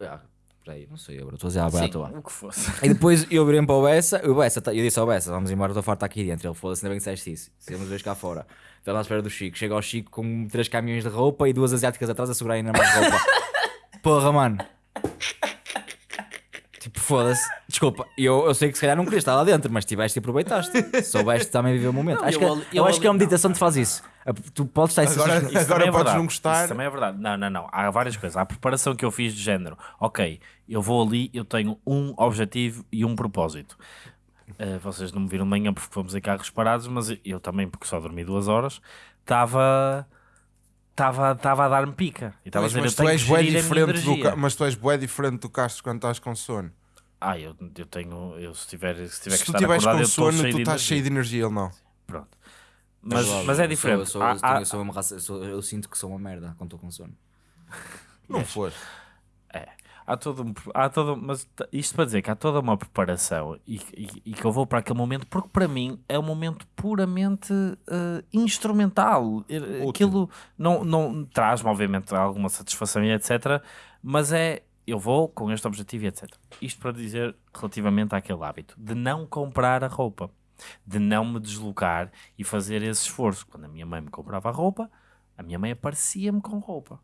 Ah, Peraí, não sei, agora estou a dizer à boia à toa. o que fosse. E depois eu virei para o Bessa, o Bessa, tá- eu disse ao Bessa, vamos embora, estou farto aqui dentro. Ele foda-se, ainda bem que disseste isso. Temos dois cá fora. Estava lá à espera do Chico. Chega ao Chico com três caminhões de roupa e duas asiáticas atrás a segurarem na mais roupa. Porra, mano. Foda-se. Desculpa, eu, eu sei que se calhar não querias estar lá dentro, mas tiveste e aproveitaste. Soubeste também viver o momento. Não, acho eu que, eu eu acho que a meditação te faz isso. Tu podes estar Agora- isso- Isso também é podes verdade. não gostar. Isso também é verdade. Não, não, não. Há várias coisas. Há a preparação que eu fiz de género. Ok, eu vou ali, eu tenho um objetivo e um propósito. Uh, vocês não me viram de manhã porque fomos em carros parados, mas eu também, porque só dormi duas horas, estava. Estava estava a dar-me pica. E estava a Pois, dizer, mas eu tu és bué diferente do mas tu és bué diferente do Castro quando estás com sono. Ah, eu, eu tenho. Eu, se tiver, se tiver Se que tu estar acordado, com eu estou sono, cheio tu de estás energia. cheio de energia, ele não. Pronto. Mas, mas é diferente. Eu, sou, Há- eu, sou, há- eu, sou uma raça, eu, sinto que sou uma merda quando estou com sono. Não foste. É, há todo um, há todo, mas isto para dizer que há toda uma preparação e, e- e que eu vou para aquele momento, porque para mim é um momento puramente eh, instrumental. Eh, Aquilo não, não traz-me, obviamente, alguma satisfação e etc. Mas é eu vou com este objetivo e etc. Isto para dizer relativamente àquele hábito de não comprar a roupa, de não me deslocar e fazer esse esforço. Quando a minha mãe me comprava a roupa, a minha mãe aparecia-me com roupa.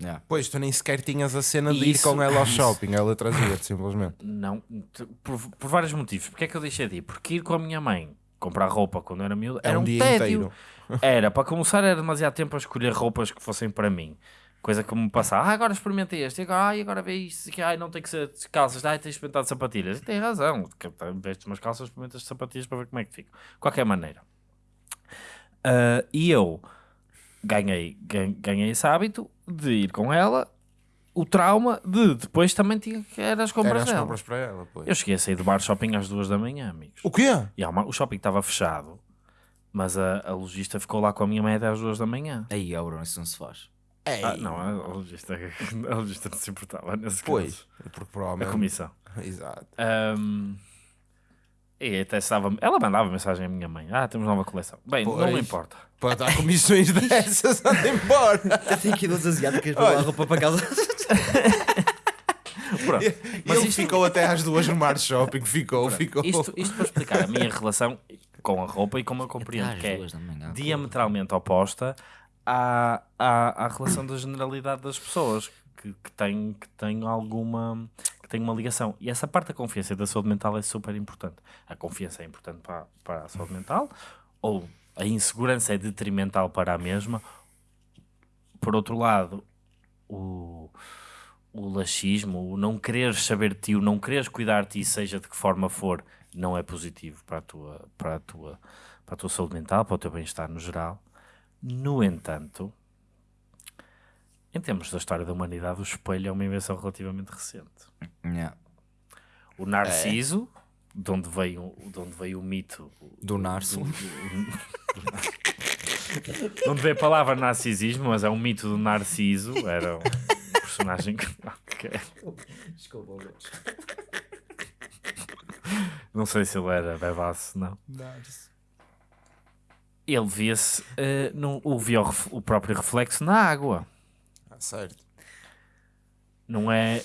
Yeah. Pois, tu nem sequer tinhas a cena de ir Isso- com ela ao isso. shopping, ela trazia-te simplesmente. Não, por, por vários motivos. Porque é que eu deixei de ir? Porque ir com a minha mãe comprar roupa quando eu era miúdo É era um um, dia tédio. inteiro. Era, para começar, era demasiado tempo a escolher roupas que fossem para mim. Coisa que me passava, ah, agora experimentei este, e agora, ai, agora vê isto, que, ai, não tem que ser de calças, ai, tens experimentado sapatilhas. E tem razão, vestes umas calças, experimentas sapatilhas para ver como é que fica. De qualquer maneira. Ah, e eu ganhei, gan- ganhei esse hábito de ir com ela, o trauma de depois também tinha que era as compras Era as dela. compras para ela, pois. Eu cheguei a sair do bar shopping às duas da manhã, amigos. O quê? E o shopping estava fechado, mas a, a logista ficou lá com a minha mãe até às duas da manhã. Aí, ó, Bruno, isso não se faz. Ei, Ah, não, a a logista, a logista não se importava nesse Pois, caso. porque A provavelmente... comissão. Exato. Ahm, e até estava. Ela mandava mensagem à minha mãe: Ah, temos nova coleção. Bem, não Pois. me importa. Para dar comissões dessas, anda embora. Tenho aqui duas asiáticas para levar roupa para casa. Pronto. Mas ele ficou até às duas no Mar Shopping, ficou, ficou. Isto, isto para explicar a minha relação com a roupa e como eu compreendo que é diametralmente oposta à, à, à relação da generalidade das pessoas que, que, têm, que têm alguma que têm uma ligação. E essa parte da confiança e da saúde mental é super importante. A confiança é importante para, para a saúde mental, ou a insegurança é detrimental para a mesma. Por outro lado, o, o laxismo, o não quereres saber de ti, o não quereres cuidar de ti, seja de que forma for, não é positivo para a tua, para a tua, para a tua saúde mental, para o teu bem-estar no geral. No entanto, em termos da história da humanidade, o espelho é uma invenção relativamente recente. Yeah. O Narciso, de, onde veio, de onde veio o mito Do de onde veio a palavra narcisismo, mas é um mito do Narciso, era um personagem que. Desculpa, Não sei se ele era bebaço, não. Ele via-se, eh, no- o via o, o próprio reflexo na água. Ah, certo. Não é.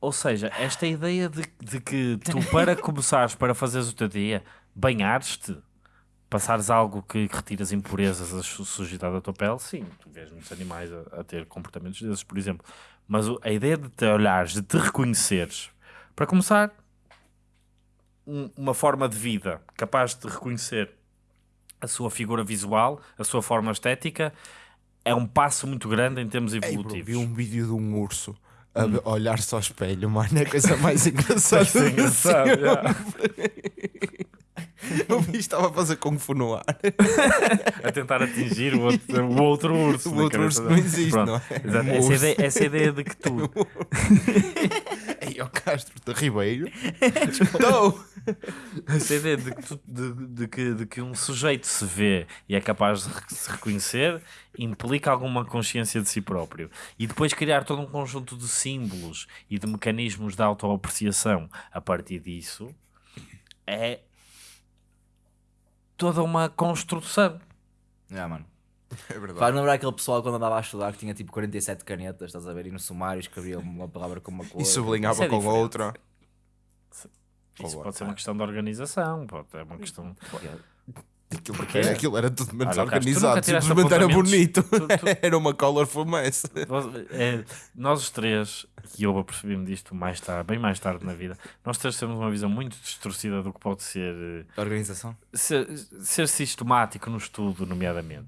Ou seja, esta ideia de, de que tu, para começares, para fazeres o teu dia, banhares-te, passares algo que retiras impurezas da su- sujidade da tua pele, sim, tu vês muitos animais a, a ter comportamentos desses, por exemplo. Mas a ideia de te olhares, de te reconheceres, para começar, um- uma forma de vida capaz de te reconhecer a sua figura visual, a sua forma estética, é um passo muito grande em termos Ei, bro, evolutivos. vi um vídeo de um urso a olhar-se ao espelho, mano. É a coisa mais engraçada. É do engraçado, já. O bicho estava a fazer Kung Fu no ar. a tentar atingir o outro, o outro urso. O outro urso não existe, Pronto, não é? exato. Um Essa, urso. ideia, essa ideia de que tu. Ó Castro de Ribeiro. Estou. Essa ideia de que, tu- de, de que, de que um sujeito se vê e é capaz de se reconhecer implica alguma consciência de si próprio. E depois criar todo um conjunto de símbolos e de mecanismos de autoapreciação a partir disso é toda uma construção. Yeah, mano. É verdade. Faz lembrar aquele pessoal quando andava a estudar que tinha tipo 47 canetas, estás a ver? E no sumário escrevia uma palavra com uma cor. E sublinhava Isso é com diferente. outra. Isso Olá. pode ser uma questão de organização, pode, é uma questão. Aquilo, Porquê? aquilo era tudo menos Olha, Carlos, organizado, tiraste simplesmente era bonito. Tu- tu- Era uma colorful mess. Nós, é, nós os três, e eu apercebi-me disto mais tarde, bem mais tarde na vida, nós três temos uma visão muito distorcida do que pode ser eh, Organização. ser, ser sistemático no estudo, nomeadamente.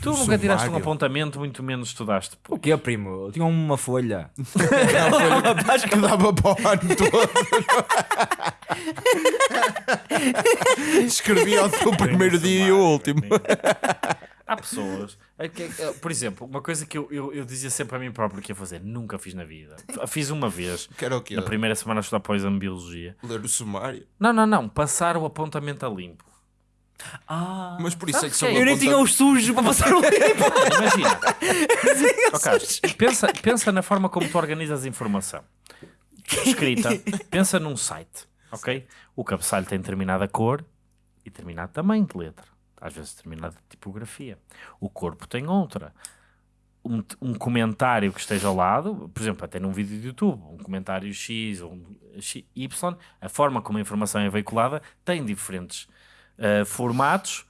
Tu nunca tiraste um apontamento, muito menos estudaste. O que é, primo? Eu tinha uma folha. que dava para o ano todo. Escrevia o teu primeiro dia e o último. Há pessoas, é é, por exemplo, uma coisa que eu, eu, eu dizia sempre a mim próprio que ia fazer, nunca fiz na vida. Fiz uma vez, o quê? na primeira semana a estudar Poison Biologia. Ler o sumário. Não, não, não, passar o apontamento a limpo. Ah. Mas por isso é que são? Eu nem tinha os sujos para passar o limpo. Imagina. Pensa, pensa na forma como tu organizas a informação. Escrita. Pensa num site, ok? O cabeçalho tem determinada cor e determinado tamanho de letra. Às vezes determinada tipografia. O corpo tem outra. Um, um comentário que esteja ao lado, por exemplo, até num vídeo de YouTube, um comentário X ou um Y, a forma como a informação é veiculada tem diferentes uh, formatos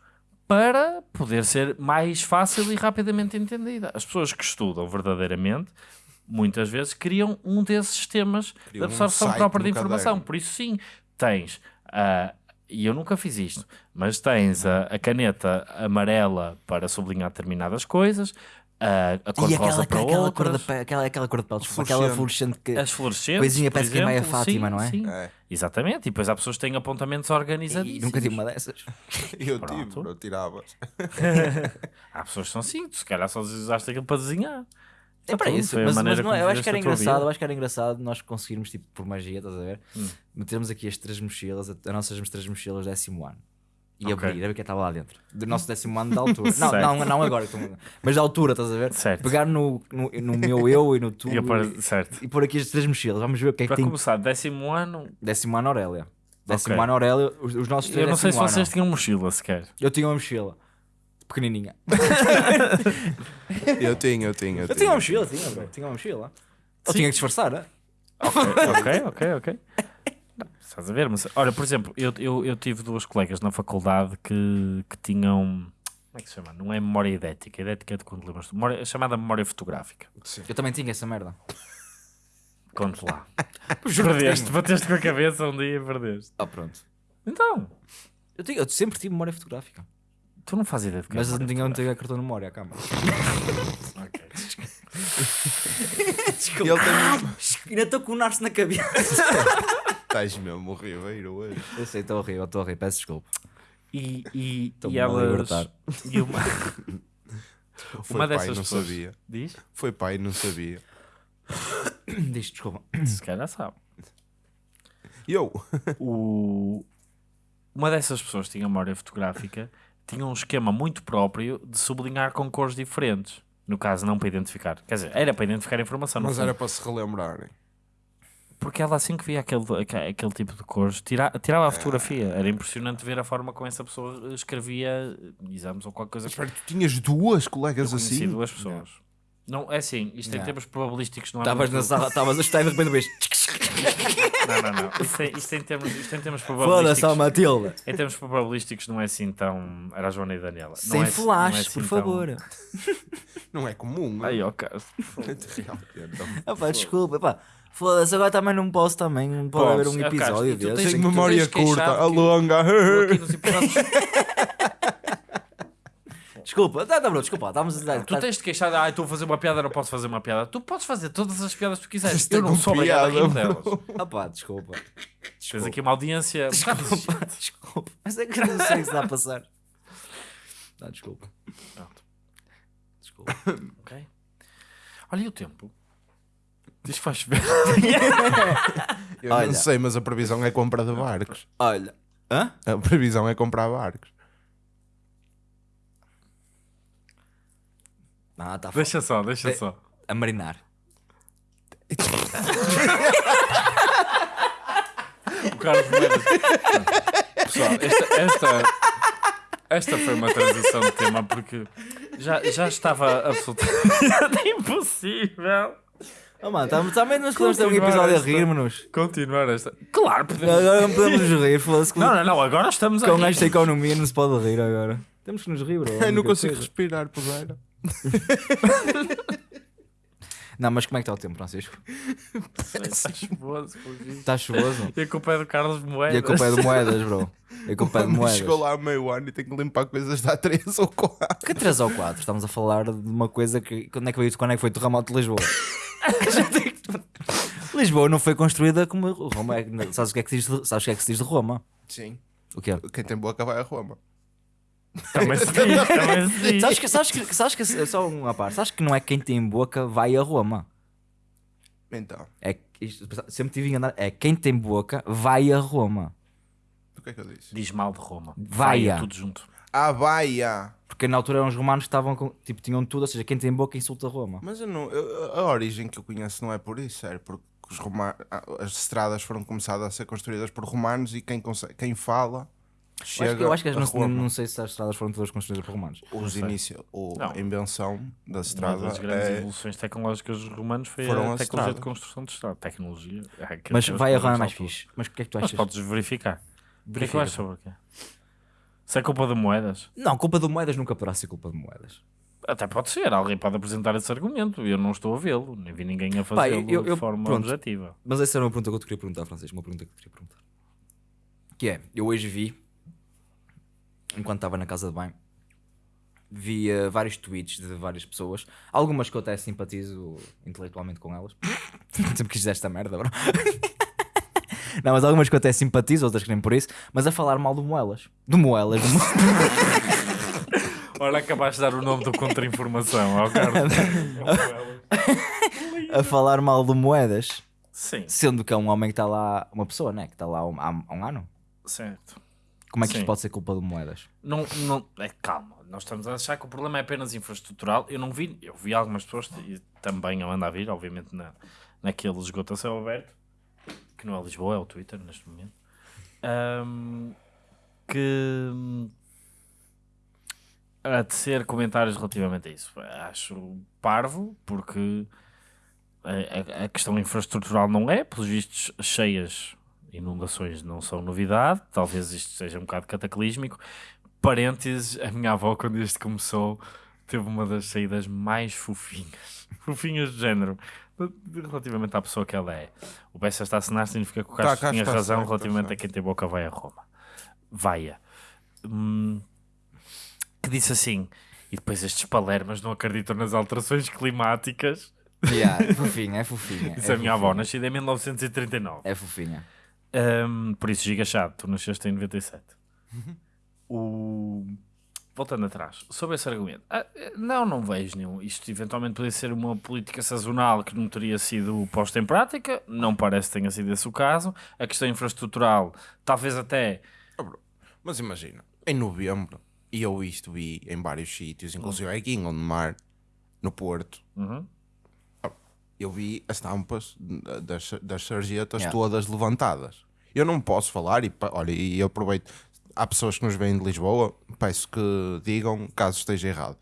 para poder ser mais fácil e rapidamente entendida. As pessoas que estudam verdadeiramente, muitas vezes, criam um desses sistemas de Criam um absorção site própria de informação. Por isso, sim, tens, ah, e eu nunca fiz isto, mas tens a, a caneta amarela para sublinhar determinadas coisas, a, a cor E rosa aquela, para aquela, cor outras, de pele, aquela, aquela cor de pele, desculpa, aquela fluorescente que. as fluorescentes, Coisinha parece que é meia exemplo, Fátima, sim, não é? Sim, É. exatamente. E depois há pessoas que têm apontamentos E organizadíssimos. nunca tive uma dessas. Eu Pronto. tive, eu tirava. Há pessoas que são assim, se calhar só usaste aquilo para desenhar. É para Pronto, isso, mas, mas não é, eu acho que era engraçado, eu acho que era engraçado nós conseguirmos, tipo, por magia, estás a ver? Hum. Metermos aqui as três mochilas, as nossas três mochilas décimo ano. E Ok. abrir, a ver o que estava lá dentro. Do nosso décimo ano da altura. não, não, não agora, mas da altura, estás a ver? Certo. Pegar no, no, no meu eu e no tu E apare- e, certo. e pôr aqui as três mochilas. Vamos ver o que é que Para tem. começar, décimo ano, Décimo ano Aurélia. Décimo Ok. ano Aurélia, os, os nossos três eu não sei se vocês ano. tinham mochila sequer. Eu tinha uma mochila. Pequenininha. Eu tinha, eu tinha. Eu tinha uma mochila, tinha, bro. Tinha uma mochila. Eu Sim. tinha que disfarçar, né? ok, ok, ok. Estás a ver? Mas, olha, por exemplo, eu, eu, eu tive duas colegas na faculdade que, que tinham. Como é que se chama? Não é memória idética, idética é de quando lembras. Memória, é chamada memória fotográfica. Eu também tinha essa merda. Conte lá. Perdeste, tenho. bateste com a cabeça um dia e perdeste. Ah, pronto. Então, Eu, tinha- eu sempre tive memória fotográfica. Tu não fazes ideia de que é Mas eu não tinha, não tinha cartão de memória, calma. Ok. Ele tem... Ainda estou com o narce na cabeça. Estás mesmo horrível hoje. Eu sei, estou eu estou a rir, peço desculpa. E, e, e elas. E uma, Foi uma pai, dessas não pessoas. sabia. Diz? Foi pai, não sabia. Diz, desculpa. Se calhar sabe. E eu? o... uma dessas pessoas tinha memória fotográfica tinha um esquema muito próprio de sublinhar com cores diferentes. No caso, não para identificar. Quer dizer, era para identificar a informação. Mas era para se relembrarem. Porque ela assim que via aquele, aque- aquele tipo de cores, tira, tirava a fotografia. Ah. Era impressionante ver a forma como essa pessoa escrevia exames ou qualquer coisa. Mas espera, tu tinhas duas colegas Eu assim? duas pessoas. Não, é assim, isto em Não. termos probabilísticos não é Estavas na sala, estavas a estudar e de repente vês. Não, não, não. Isto, é, isto, em termos, isto em termos Foda-se, probabilísticos. ó Matilda. Em termos probabilísticos não é assim tão. Era a Joana e a Daniela. Não Sem é- flash, não é por assim tão- favor. Não é comum. Aí, ok. Ah, pá, desculpa, pá. Foda-se, agora também não posso também. Não pode haver um. Ah, episódio e tu desse. tens- Tenho tu memória curta, que- a longa. Eu aqui nos episódios- Desculpa, tá, tá, bro, desculpa, estávamos a. Tu tens de queixar, ah, estou a fazer uma piada, não posso fazer uma piada. Tu podes fazer todas as piadas que tu quiseres. Eu não sou obrigado a rir piada, delas. Ah, pá, desculpa. Tens aqui uma audiência. Desculpa, desculpa. Mas é que eu não sei o que se está a passar. Não, desculpa. Pronto, Desculpa. ok. Olha e o tempo. Diz que faz chover. Eu Olha. não sei, mas a previsão é compra de barcos. Olha. Hã? A previsão é comprar barcos. Ah, tá. Deixa só, deixa É- só. A marinar. O Carlos Moedas. Pessoal, esta, esta, esta foi uma transição de tema porque já, já estava absolutamente impossível Oh, mano, tam- também nós podemos ter um Continuar episódio a esta- rir-nos. Continuar esta. Claro, podemos. Agora não podemos nos rir, foda-se. Com, Não, não, não, agora estamos com aqui. esta economia não se pode rir agora. Temos que nos rir, bro. Eu não consigo coisa. respirar, puseira. Não, mas como é que está o tempo, Francisco? Está chuvoso. Está chuvoso? E a culpa é do Carlos Moedas. E a culpa é de moedas, bro. E a culpa é de Quando moedas. chegou lá a meio ano e tenho que limpar coisas da 3 ou 4. Que 3 ou 4? Estamos a falar de uma coisa que. Quando é que, veio, quando é que foi o terremoto de Lisboa? Lisboa não foi construída como Roma. É, sabes, o que é que se diz de, sabes o que é que se diz de Roma? Sim. O quê? Quem tem boca vai a Roma. Também se diz, também diz. Sabes que, sabes que, sabes que só uma parte, sabes que não é quem tem boca vai a Roma. Então, É, isto, sempre tive enganado. É quem tem boca vai a Roma. o que é que eu disse? Diz mal de Roma. Vaia. tudo junto. Ah, Baia! Porque na altura eram os romanos que estavam com, tipo, tinham tudo, ou seja, quem tem boca insulta Roma. Mas eu não, eu- a origem que eu conheço não é por isso, é porque os roma- as estradas foram começadas a ser construídas por romanos e quem, consegue, quem fala Eu chega acho que, eu acho que a não, não sei se as estradas foram todas construídas por romanos. Os inícios, a invenção da Uma estrada das grandes é, evoluções tecnológicas dos romanos foi Foram a as tecnologia de construção de estrada. Tecnologia. é Mas vai a Roma é mais fixe. Mas o que é que tu Mas achas? podes verificar. O que é eu sobre o quê? Se é culpa de moedas? Não, culpa de moedas nunca poderá ser culpa de moedas. Até pode ser, alguém pode apresentar esse argumento. Eu não estou a vê-lo, nem vi ninguém a fazê-lo eu- eu- de forma pronto. objetiva. Mas essa era uma pergunta que eu te queria perguntar, Francisco. Uma pergunta que eu te queria perguntar. Que é, eu hoje vi, enquanto estava na casa de banho, vi eh, vários tweets de várias pessoas. Algumas que eu até simpatizo intelectualmente com elas. Sempre quis dizer esta merda, bro. Não, mas algumas que eu até simpatizo, outras que nem por isso. Mas a falar mal do Moelas. Do Moelas. Do Mo... Ora, acabaste de dar o nome do contra-informação ao Carlos. a falar mal do Moedas. Sim, Sendo que é um homem que está lá, uma pessoa, né? Que está lá há um, há um ano. certo. Como é que Sim. isto pode ser culpa do Moedas? Não, não, é, calma, nós estamos a achar que o problema é apenas infraestrutural. Eu não vi, eu vi algumas pessoas e também eu ando a vir, obviamente, na, naquele esgoto a céu aberto, que não é Lisboa, é o Twitter neste momento, ahm, que hum, a tecer comentários relativamente a isso. Acho parvo, porque a, a- a questão infraestrutural não é, pelos vistos, cheias inundações não são novidade, talvez isto seja um bocado cataclísmico. Parênteses, a minha avó, quando isto começou, teve uma das saídas mais fofinhas. Fofinhas de género. Relativamente à pessoa que ela é. O Bessa está a assinar significa que o Tá, Castro cá tinha está, razão certo, relativamente está a quem tem boca vai a Roma. Vaia. Hum, que disse assim, e depois estes palermas não acreditam nas alterações climáticas. Yeah, é fofinha, é fofinha. Isso é a minha avó, nascida em 1939. É fofinha. Um, por isso, giga chato, tu nasceste em 97. o... Voltando atrás, sobre esse argumento, ah, não, não vejo nenhum. Isto eventualmente poderia ser uma política sazonal que não teria sido posta em prática, não parece que tenha sido esse o caso. A questão infraestrutural, talvez até. Mas imagina, em novembro, e eu isto vi em vários sítios, inclusive aqui em Gondomar, no Porto, Uhum. eu vi as tampas das, das sarjetas Yeah. todas levantadas. Eu não posso falar, e olha, e eu aproveito, há pessoas que nos vêm de Lisboa, peço que digam caso esteja errado.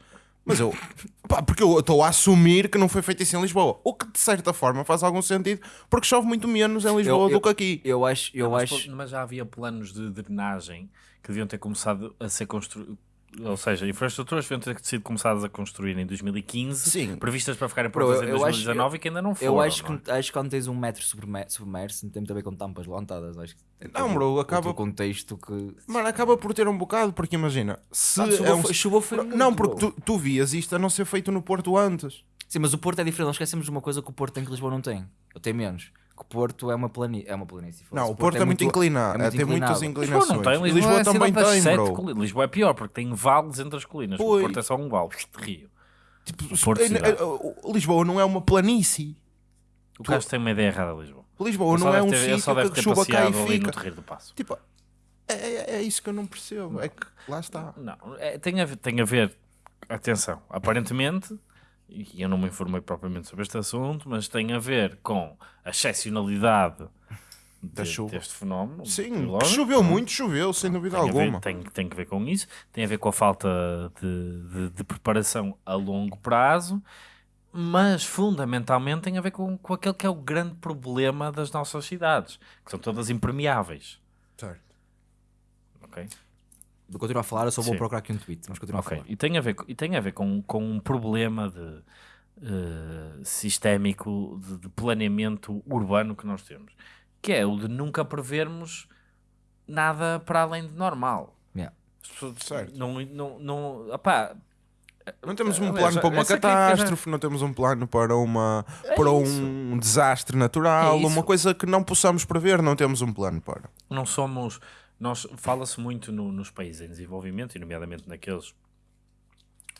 Mas eu, pá, porque eu estou a assumir que não foi feito isso em Lisboa, o que de certa forma faz algum sentido, porque chove muito menos em Lisboa eu- do que aqui. Eu acho, eu mas, acho. mas já havia planos de drenagem que deviam ter começado a ser construídos. Ou seja, infraestruturas deviam ter sido começadas a construir em 2015, Sim. previstas para ficarem prontas em eu acho- 2019 e que ainda não foram. Eu acho não é? que, acho que quando tens um metro submer- submerso, não tem muito a ver com tampas levantadas. Acho que tem Não, bro, acaba- outro contexto que. Mano, acaba por ter um bocado, porque imagina, se Ah, é um- foi- chuvou foi muito, Não, porque tu, tu vias isto a não ser feito no Porto antes. Sim, mas o Porto é diferente. Nós esquecemos de uma coisa que o Porto tem que Lisboa não tem. Ou tem menos. Que o Porto é uma planície. É uma planície. Não, o Porto é, muito inclinado, é muito tem muitas inclinado. Lisboa inclinações. não tem, Lisboa, Lisboa é também tem, sete bro. colinas. Lisboa é pior porque tem vales entre as colinas. O Ui. Porto é só um vale de rio. Tipo, Porto eh, eh, Lisboa não é uma planície. O Castro tem uma ideia errada de Lisboa. Lisboa não é um ter- sítio que a chuva cai passeado e ali no fica. Terreiro do Passo. Tipo, é, é- é isso que eu não percebo. É que lá está. Não, é- tem, a ver, tem a ver, atenção, aparentemente, e eu não me informei propriamente sobre este assunto, mas tem a ver com a excepcionalidade Da de- chuva. deste fenómeno. Sim, choveu muito, choveu, sem dúvida tem, a ver, alguma. tem, tem que ver com isso, tem a ver com a falta de, de- de preparação a longo prazo mas fundamentalmente tem a ver com, com aquele que é o grande problema das nossas cidades, que são todas impermeáveis. Certo. ok? Vou continuar a falar, eu só vou Sim. procurar aqui um tweet, vamos continuar Ok, a falar. E tem a ver, e tem a ver com, com um problema de, eh, sistémico de, de planeamento urbano que nós temos, que é o de nunca prevermos nada para além de normal. Yeah. Certo. Não, não, não, opá, Não temos um Aliás, plano para uma crítica já- catástrofe, não temos um plano para, uma, para um desastre natural, É uma coisa que não possamos prever, não temos um plano para. não somos. Nós, Fala-se muito no- nos países em desenvolvimento, e nomeadamente naqueles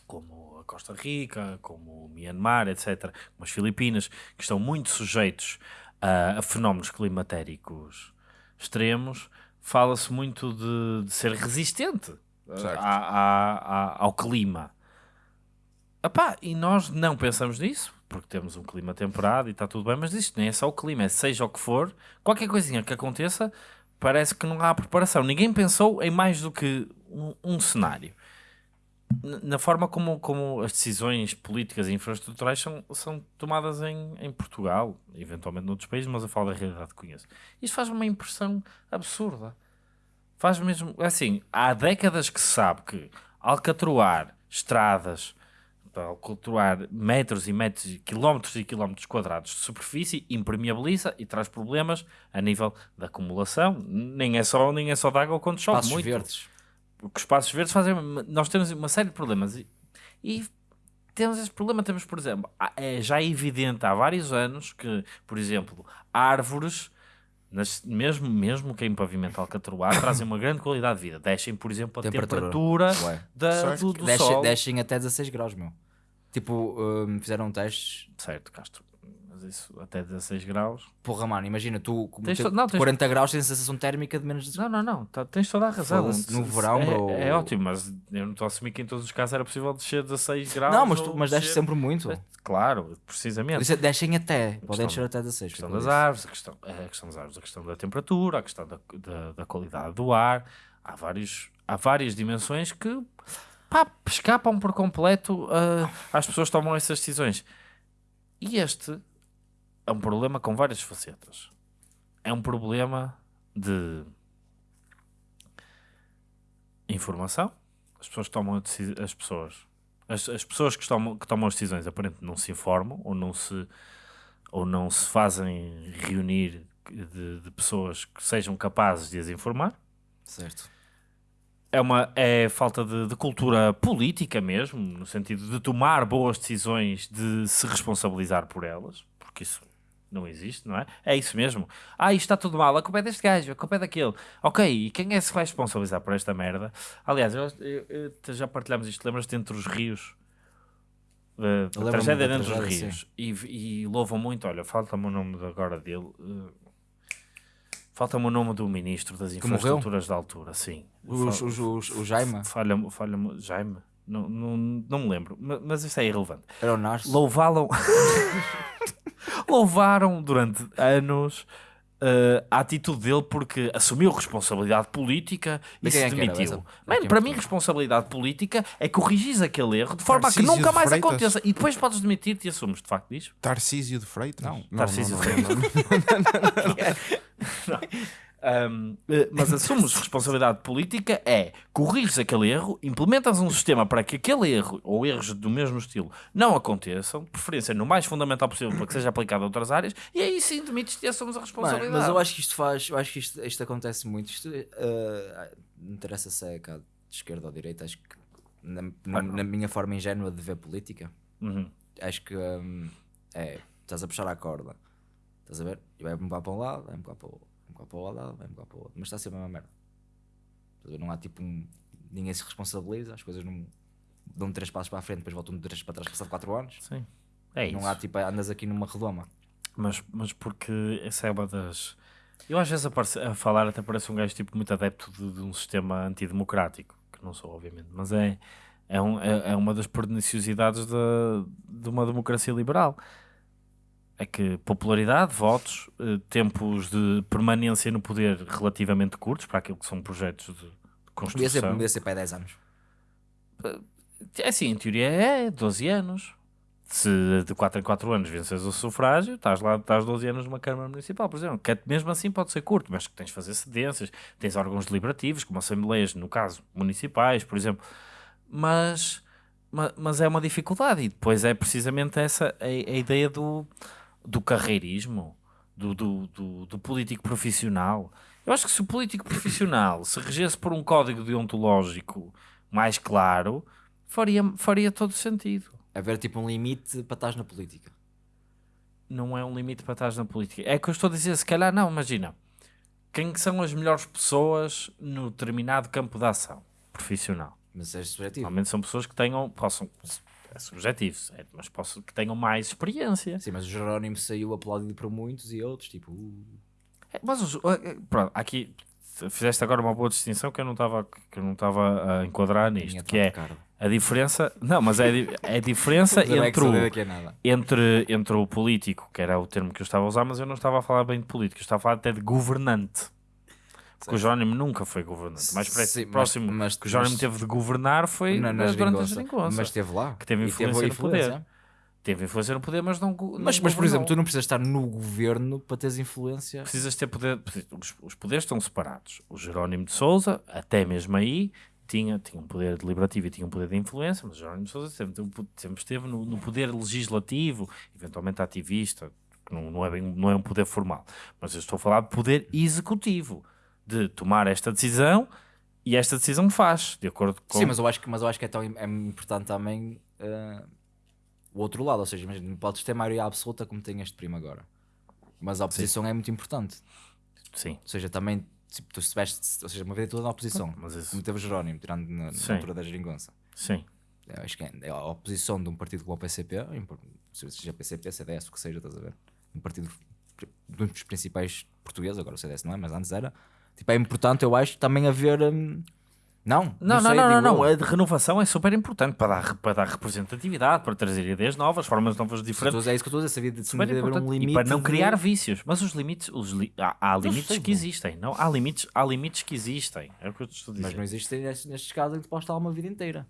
como a Costa Rica, como o Myanmar, etc., como as Filipinas, que estão muito sujeitos a, a fenómenos climatéricos extremos, fala-se muito de, de ser resistente a- a- a- ao clima. Epá, e nós não pensamos nisso, porque temos um clima temperado e está tudo bem, mas isto nem é só o clima, é seja o que for, qualquer coisinha que aconteça, parece que não há preparação. Ninguém pensou em mais do que um, um cenário. Na forma como, como as decisões políticas e infraestruturais são, são tomadas em, em Portugal, eventualmente noutros países, mas eu falo da realidade que conheço. Isto faz uma impressão absurda. Faz mesmo. Assim, há décadas que se sabe que alcatroar estradas, alcatroar metros e metros, e quilómetros e quilómetros quadrados de superfície impermeabiliza e traz problemas a nível da acumulação. Nem é só, nem é só de água quando chove Passos muito. verdes. Porque os espaços verdes fazem. Nós temos uma série de problemas e, e temos esse problema. Temos, por exemplo, é já evidente há vários anos que, por exemplo, árvores, nas- mesmo, mesmo que em pavimento alcatroado, trazem uma grande qualidade de vida. Deixem, por exemplo, a Temperatura. temperatura, da, do, do Desce- sol. Descem até 16 graus, meu. Tipo, hum, fizeram testes. Certo, Castro. Mas isso até 16 graus. Porra, mano, imagina, tu com Tens ter to- não, tens- 40 graus tens sensação térmica de menos de. Não, não, não. tá- tens toda a razão. No verão, é, bro. é ótimo, mas eu não estou a assumir que em todos os casos era possível descer 16 graus. Não, mas, tu, mas desce sempre muito. Claro, precisamente. Isso é- Descem até. Podem descer até 16. A questão das árvores, a questão, a questão das árvores, a questão da temperatura, a questão da, da, da qualidade do ar. Há, vários, há várias dimensões que pá, escapam por completo ah, às pessoas que tomam essas decisões. E este é um problema com várias facetas. É um problema de informação. As pessoas tomam as pessoas as, as pessoas que tomam, que tomam as decisões aparentemente não se informam ou não se ou não se fazem reunir de, de pessoas que sejam capazes de as informar. Certo. É, uma, é falta de, de cultura política mesmo, no sentido de tomar boas decisões, de se responsabilizar por elas, porque isso não existe, não é? É isso mesmo. Ah, isto está tudo mal, a culpa é deste gajo, a culpa é daquele. Ok, e quem é que se vai responsabilizar por esta merda? Aliás, eu- eu- eu- já partilhamos isto, lembras-te entre os rios? Da- da tragédia dentro dos rios. E, e louvam muito, olha, falta-me o nome agora dele. eh, Falta-me o nome do ministro das infraestruturas da altura, sim. Os, Fa- os, os, o Jaime Falha-me, falha-me, Jaime? Não, não, não me lembro, ma- mas isso é irrelevante. era o. Louvaram, louvaram durante anos eh, a atitude dele porque assumiu responsabilidade política e De se é demitiu. Mano, Quem para é mim, responsabilidade política é corrigir aquele erro de forma a que Tarcísio nunca de mais Freitas? aconteça. E depois podes demitir-te e assumes de facto disso. Tarcísio de Freitas? Não, Tarcísio não, de não, não, não. Um, eh, mas assumes responsabilidade política é corriges aquele erro, implementas um sistema para que aquele erro ou erros do mesmo estilo não aconteçam, de preferência no mais fundamental possível para que seja aplicado a outras áreas, e aí sim demites-te e assumes a Mano, responsabilidade. mas eu acho que isto faz, eu acho que isto, isto acontece muito. Isto eh, não interessa se é cá de esquerda ou direita, acho que na, na, na minha forma ingênua de ver política, Uhum. acho que hum, é, estás a puxar a corda, estás a ver? E vai empurrar para um lado, vai empurrar para o outro, empurrar para o lado, vai empurrar para o outro, mas está sempre a mesma merda. Não há tipo um. Ninguém se responsabiliza, as coisas não dão três passos para a frente, depois voltam três para trás, passado quatro anos. Sim. É isso. Não há tipo, andas aqui numa redoma. Mas, mas porque essa é uma das. Eu às vezes a falar até parece um gajo tipo muito adepto de, de um sistema antidemocrático, que não sou, obviamente, mas é, é, um- é, é uma das perniciosidades da, de uma democracia liberal. É que popularidade, votos, eh, tempos de permanência no poder relativamente curtos para aquilo que são projetos de Podia ser, construção. podia ser para 10 anos. É assim, em teoria é 12 anos. se de 4 em 4 anos vences o sufrágio, estás lá, estás 12 anos numa Câmara Municipal, por exemplo, que é- mesmo assim pode ser curto, mas que tens de fazer cedências, tens órgãos deliberativos, como assembleias, no caso, municipais, por exemplo, mas, ma- mas, é uma dificuldade, e depois é precisamente essa a, a ideia do, do carreirismo, do, do, do, do político profissional. Eu acho que se o político profissional se regesse por um código deontológico mais claro, faria, faria todo sentido. Haver tipo um limite para estar na política. não é um limite para estar na política. É que eu estou a dizer, se calhar não, imagina. Quem que são as melhores pessoas no determinado campo de ação profissional? Mas é subjetivo. Normalmente são pessoas que tenham, possam, é subjetivo, certo? mas possam, que tenham mais experiência. Sim, mas o Jerónimo saiu aplaudido por muitos e outros, tipo. uh, É, Mas, os- eh, pronto, aqui fizeste agora uma boa distinção que eu não estava que eu não estava a enquadrar nisto, que é a diferença, não, mas é, a di- é a diferença entre o, entre, entre o político, que era o termo que eu estava a usar, mas eu não estava a falar bem de político, eu estava a falar até de governante. Porque o Jerónimo nunca foi governante. Mais Sim, próximo mas- que o Jerónimo teve de governar foi Na, na durante a geringonça. Mas esteve lá. Que teve influência a no poder. Teve influência no poder, mas não. não Mas, mas, por exemplo, tu não precisas estar no governo para teres influência. precisas ter poder. Os, os poderes estão separados. O Jerónimo de Souza, até mesmo aí, tinha, tinha um poder deliberativo e tinha um poder de influência, mas o Jerónimo de Souza sempre, teve- sempre esteve no, no poder legislativo, eventualmente ativista, que não, não, é bem, não é um poder formal. Mas eu estou a falar de poder executivo, de tomar esta decisão e esta decisão faz, de acordo com. Sim, mas eu acho que, mas eu acho que é, tão, é importante também eh, o outro lado. Ou seja, imagina, não podes ter maioria absoluta como tem este primo agora. Mas a oposição é muito importante. Sim. Ou seja, também tipo, tu estiveste, ou seja, uma vida toda na oposição. Mas isso- Como teve Jerónimo, tirando na, Sim. na altura da geringonça. Sim. Eu acho que é a oposição de um partido como o PCP, seja PCP, CDS, o que seja, estás a ver? Um partido pri- um dos principais portugueses, agora o CDS não é, mas antes era. Tipo, é importante, eu acho, também haver. hum, não, Não, não, sei, não, não, digo não. A de renovação é super importante para dar, para dar representatividade, para trazer ideias novas, formas novas diferentes. É isso que eu estou a dizer, sabia de Super de haver importante. um limite. e para não de- criar vícios. Mas os limites, os li- há, há limites sei, que bom. existem. Não? Há, limites, há limites que existem. É o que eu te estou a dizer. Mas não existe nestes, nestes casos em que tu podes estar uma vida inteira.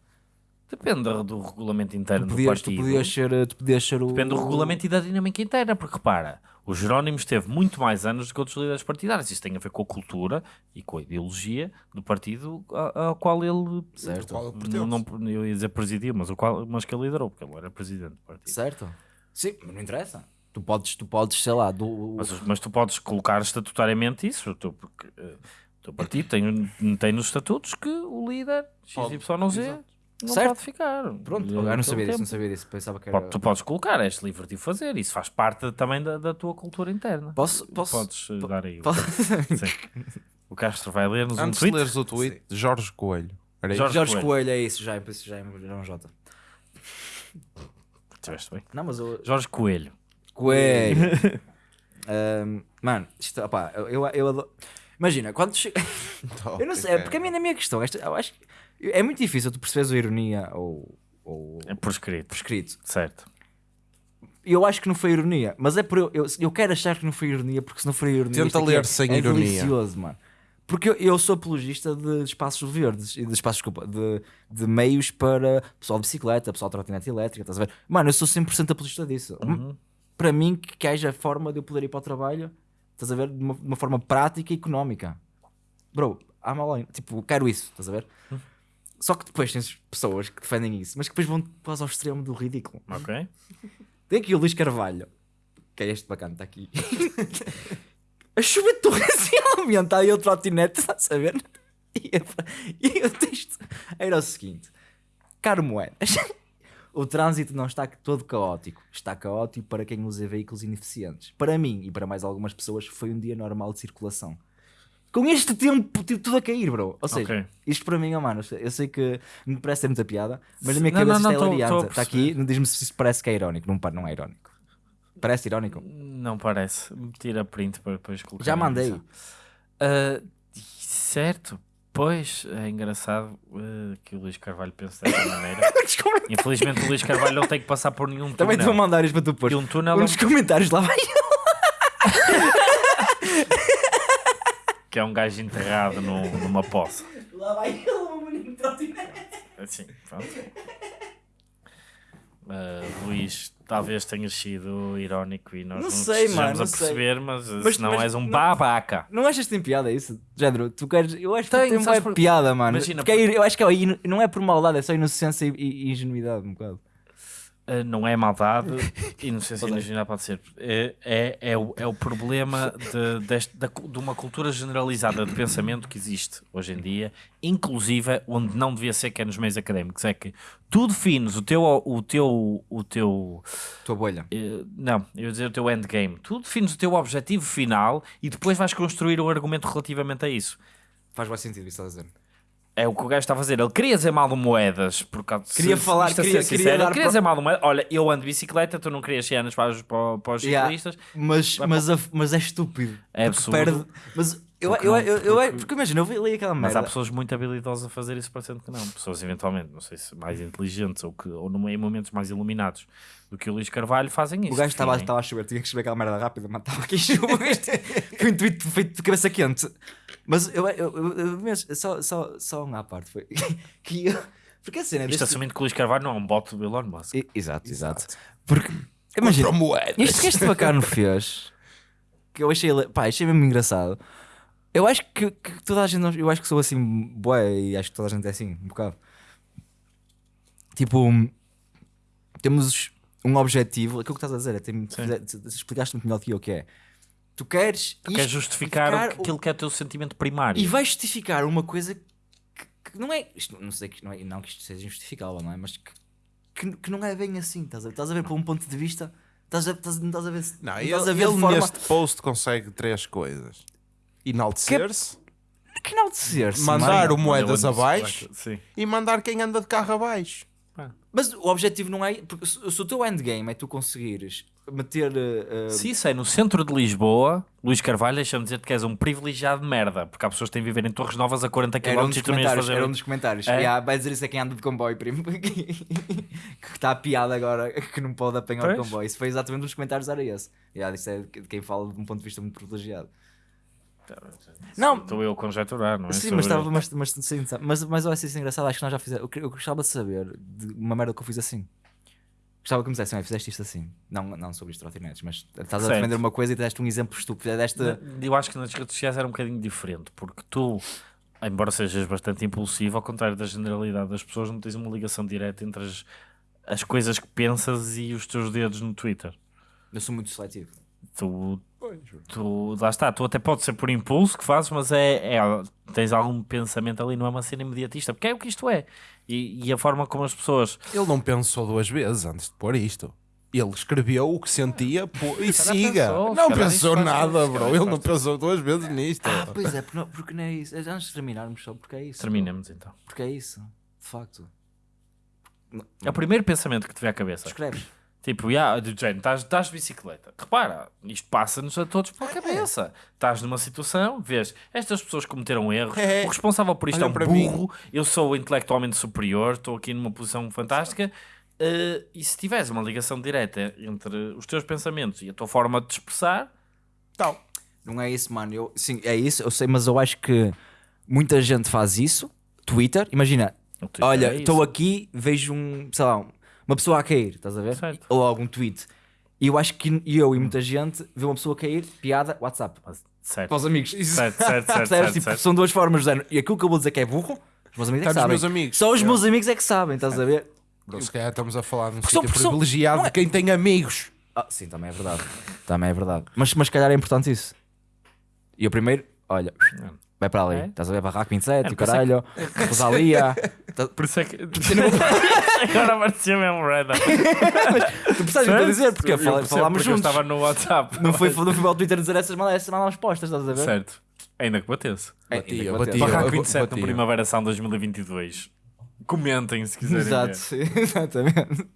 Depende do, do regulamento interno Tu do podias, tu partido. podias ser, tu podias ser o. Depende do regulamento e da dinâmica interna, porque repara, o Jerónimo esteve muito mais anos do que outros líderes partidários. Isso tem a ver com a cultura e com a ideologia do partido ao qual ele Certo. Qual não, não- eu ia dizer presidia, mas, o qual, mas que ele liderou, porque ele era presidente do partido. Certo? Sim, mas não interessa. Tu podes, tu podes sei lá, do, Mas, mas tu podes colocar estatutariamente isso, o teu, porque, eh, o teu partido tem, tem nos estatutos que o líder XYZ. Não Certo. pode ficar. Pronto, eu não sabia disso, não sabia disso. Pensava que era. Tu podes colocar, és livre de o fazer, isso faz parte também da, da tua cultura interna. Posso. posso Podes eh, dar aí. o- posso- Sim. O Castro vai ler-nos um Antes de tweet. leres o tweet de Jorge Coelho. Jorge Jorge Coelho. Coelho, é isso, já, isso já é já é um J. Tiveste bem. Não, mas o. Jorge Coelho. Coelho. Ahm, mano, isto, opá, eu, eu, eu adoro. Imagina, quando chega. Eu não sei, é porque a minha, a minha questão, esta, eu acho que é muito difícil tu perceberes a ironia ou, ou É por escrito. por escrito. Certo. Eu acho que não foi ironia, mas é por eu, eu, eu quero achar que não foi ironia, porque se não foi ironia. Tenta ler é, sem é ironia. delicioso, mano. Porque eu, eu sou apologista de espaços verdes e de espaços, desculpa, de, de meios para pessoal de bicicleta, pessoal de trotinete elétrica, estás a ver? Mano, eu sou 100% apologista disso. Uhum. Para mim, que, que haja forma de eu poder ir para o trabalho, estás a ver? De uma, de uma forma prática e económica. Bro, há mal além. Tipo, quero isso, estás a ver? Uhum. Só que depois tens pessoas que defendem isso, mas que depois vão quase ao extremo do ridículo. Ok. Tem aqui o Luís Carvalho, que é este bacana, está aqui. a chover torrencialmente, aí o trotinete, estás a ver? E, e o texto era o seguinte: Caro Moedas, o trânsito não está todo caótico, está caótico para quem usa veículos ineficientes. Para mim e para mais algumas pessoas, foi um dia normal de circulação. Com este tempo, tipo, tudo a cair, bro. Ou seja, Ok. isto para mim, oh, mano, eu sei que me parece ter muita piada, mas na minha Não, cabeça não, isto não, é a hilariante. Está aqui, perceber. diz-me se isto parece que é irónico. Não, não é irónico. Parece irónico? Não parece. Tira print para depois colocar. Já mandei. Ah, certo. Pois, é engraçado ah, que o Luís Carvalho pense dessa maneira. Infelizmente o Luís Carvalho não tem que passar por nenhum Também te vou túnel. mandar isto para tu pôr. E um túnel é um- dos comentários lá vai. que é um gajo enterrado no- numa poça. Lá vai ele, o menino trotinete. Assim, pronto. Uh, Luís, talvez tenhas sido irónico e nós Não não, sei, mano, não a perceber, mas, Mas- não mas és um não- babaca. Não achas que tem piada isso? Género, tu queres. Eu acho que Tem, uma por- piada, mano. Imagina, Porque é- eu acho que é, não é por maldade, é só inocência e, e ingenuidade, um bocado. Uh, não é maldade e não sei se imaginar pode ser. É, é, é, o, é o problema de, deste- da de uma cultura generalizada de pensamento que existe hoje em dia, inclusive onde não devia ser que é nos meios académicos. É que tu defines o teu, o teu, o teu Tua bolha. eh, não, eu ia dizer o teu endgame. Tu defines o teu objetivo final e depois vais construir um argumento relativamente a isso. Faz mais sentido isso estás a dizer. É o que o gajo está a fazer. Ele queria dizer mal de moedas. Por causa, Queria falar- isto a ser queria- sincero, queria queria dizer mal de moedas. Olha, eu ando de bicicleta, tu não querias cenas para para, para os Yeah. ciclistas. Mas, mas, a- mas é estúpido. É absurdo. mas eu, Porque eu, eu, eu, porque- porque imagina, eu li aquela Mas merda. há pessoas muito habilidosas a fazer isso, parecendo que não. Pessoas eventualmente, não sei se mais inteligentes ou, que, ou em momentos mais iluminados do que o Luís Carvalho fazem isso. O gajo estava a chover, tinha que escrever aquela merda rápida, mas estava aqui chuva. Isto Foi um tweet feito de cabeça quente. Mas eu, eu, eu, eu mesmo, só, só, só uma à parte foi que eu, porque a cena Isto deste... assumindo que o Luís Carvalho não é um bot do Elon Musk. I- Exato, exato. Porque, imagina, isto que este bacana fez, que eu achei, pá, achei mesmo engraçado. Eu acho que, que toda a gente, eu acho que sou assim, bué, e acho que toda a gente é assim, um bocado. Tipo, temos um objetivo, aquilo que estás a dizer, é, tem, explicaste muito melhor do que eu, que é, tu queres, Tu queres justificar, o- justificar aquilo que é o teu sentimento primário. e vais justificar uma coisa que, que não é. Isto, não sei que não, é, não que isto seja injustificável, não é? Mas que, que, que não é bem assim. Estás a, estás a ver por um ponto de vista. Estás a, estás, não estás a ver. se- Não, não ele, estás a ver ele forma. neste post consegue três coisas: enaltecer-se, Que ser mandar o moedas abaixo e mandar quem anda de carro abaixo. Mas o objetivo não é. Porque se, o teu endgame é tu conseguires meter. uh, Se isso é no centro de Lisboa, Luís Carvalho, deixa-me dizer que és um privilegiado de merda, porque há pessoas que têm de viver em Torres Novas a 40 km um e tu não ias comentários, fazer. era um dos comentários. É? Yeah, vai dizer isso a quem anda de comboio, primo. que está a piada agora que não pode apanhar o Pois. comboio. Isso foi exatamente um dos comentários, era esse. Yeah, isso é de quem fala de um ponto de vista muito privilegiado. Não, Estou eu a conjecturar, não é? Sim, mas, estava, mas, mas, sim, mas, mas eu acho isso engraçado. Acho que nós já fizemos. Eu, eu gostava de saber de uma merda que eu fiz assim. Gostava que me dissessem, "Olha, fizeste isto assim. Não, não sobre os trotinetes, mas estás a Certo. defender uma coisa e deste um exemplo estúpido. Deste. Eu acho que nas redes sociais era um bocadinho diferente, porque tu, embora sejas bastante impulsivo, ao contrário da generalidade das pessoas, não tens uma ligação direta entre as, as coisas que pensas e os teus dedos no Twitter. Eu sou muito seletivo. Tu, tu lá está, tu até pode ser por impulso que fazes, mas é, é tens algum pensamento ali, não é uma cena imediatista, porque é o que isto é. E, e a forma como as pessoas Ele não pensou duas vezes antes de pôr isto. Ele escreveu o que sentia pô, e siga. pensou, não pensou nada, bro. Ele não pensou duas vezes nisto. Ah, pois é, porque não, porque não é isso. Antes de terminarmos só, porque é isso. terminamos então. Porque é isso. De facto. É o primeiro pensamento que te vem à cabeça. Escreves. Tipo, yeah, do género, estás, estás de bicicleta. Repara, isto passa-nos a todos pela cabeça. Estás numa situação, vês, estas pessoas cometeram erros, É. o responsável por isto Olha é um para mim. burro, eu sou intelectualmente superior, estou aqui numa posição fantástica. eh, e se tiveres uma ligação direta entre os teus pensamentos e a tua forma de te expressar, Tal. Não é isso, mano. Eu, sim, é isso, eu sei, mas eu acho que muita gente faz isso. Twitter, imagina, Twitter olha, é estou isso. aqui, vejo um, sei lá, uma pessoa a cair, estás a ver? Certo. Ou algum tweet. E eu acho que eu e muita gente vê uma pessoa cair, piada, WhatsApp. Certo. Para os amigos. Certo, certo, certo, certo, Tipo, certo. São duas formas de género. E aquilo que eu vou dizer que é burro, os meus amigos é que sabem. meus amigos. Só os Eu- meus amigos é que sabem, estás a ver? Bro, se calhar estamos a falar Porque são- sítio privilegiado não é- de quem tem amigos. Ah, sim, também é verdade. também é verdade. Mas, mas se calhar é importante isso. E o primeiro, olha, vai para ali. É? Estás a ver Barraco 27 É, e o caralho, Rosalia. Tá- Por isso é que. Agora apareceu mesmo Reda. Tu percebes o que eu dizer? Porque Eu falámos porque eu juntos. estava no WhatsApp. Não foi, não foi ao Twitter dizer essas malas, essas malas postas, estás a ver? Certo. Ainda que batesse. É, Batia, ainda que batia. bateu. Barraco eu- 27 no batia. Primavera Sound 2022. Comentem se quiserem. Exato, exatamente.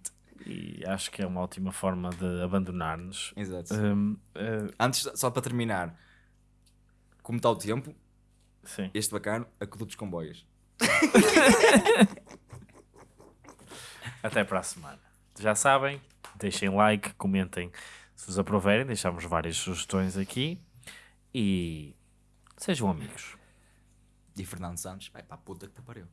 E acho que é uma ótima forma de abandonar-nos. Exato. Hum, eh, Antes, só para terminar, como está o tempo, sim. este bacano, aquedutos comboios. Até para a semana. Já sabem, deixem like, comentem se vos aproverem. Deixamos várias sugestões aqui. E sejam amigos. E Fernando Santos, vai para a puta que te pariu.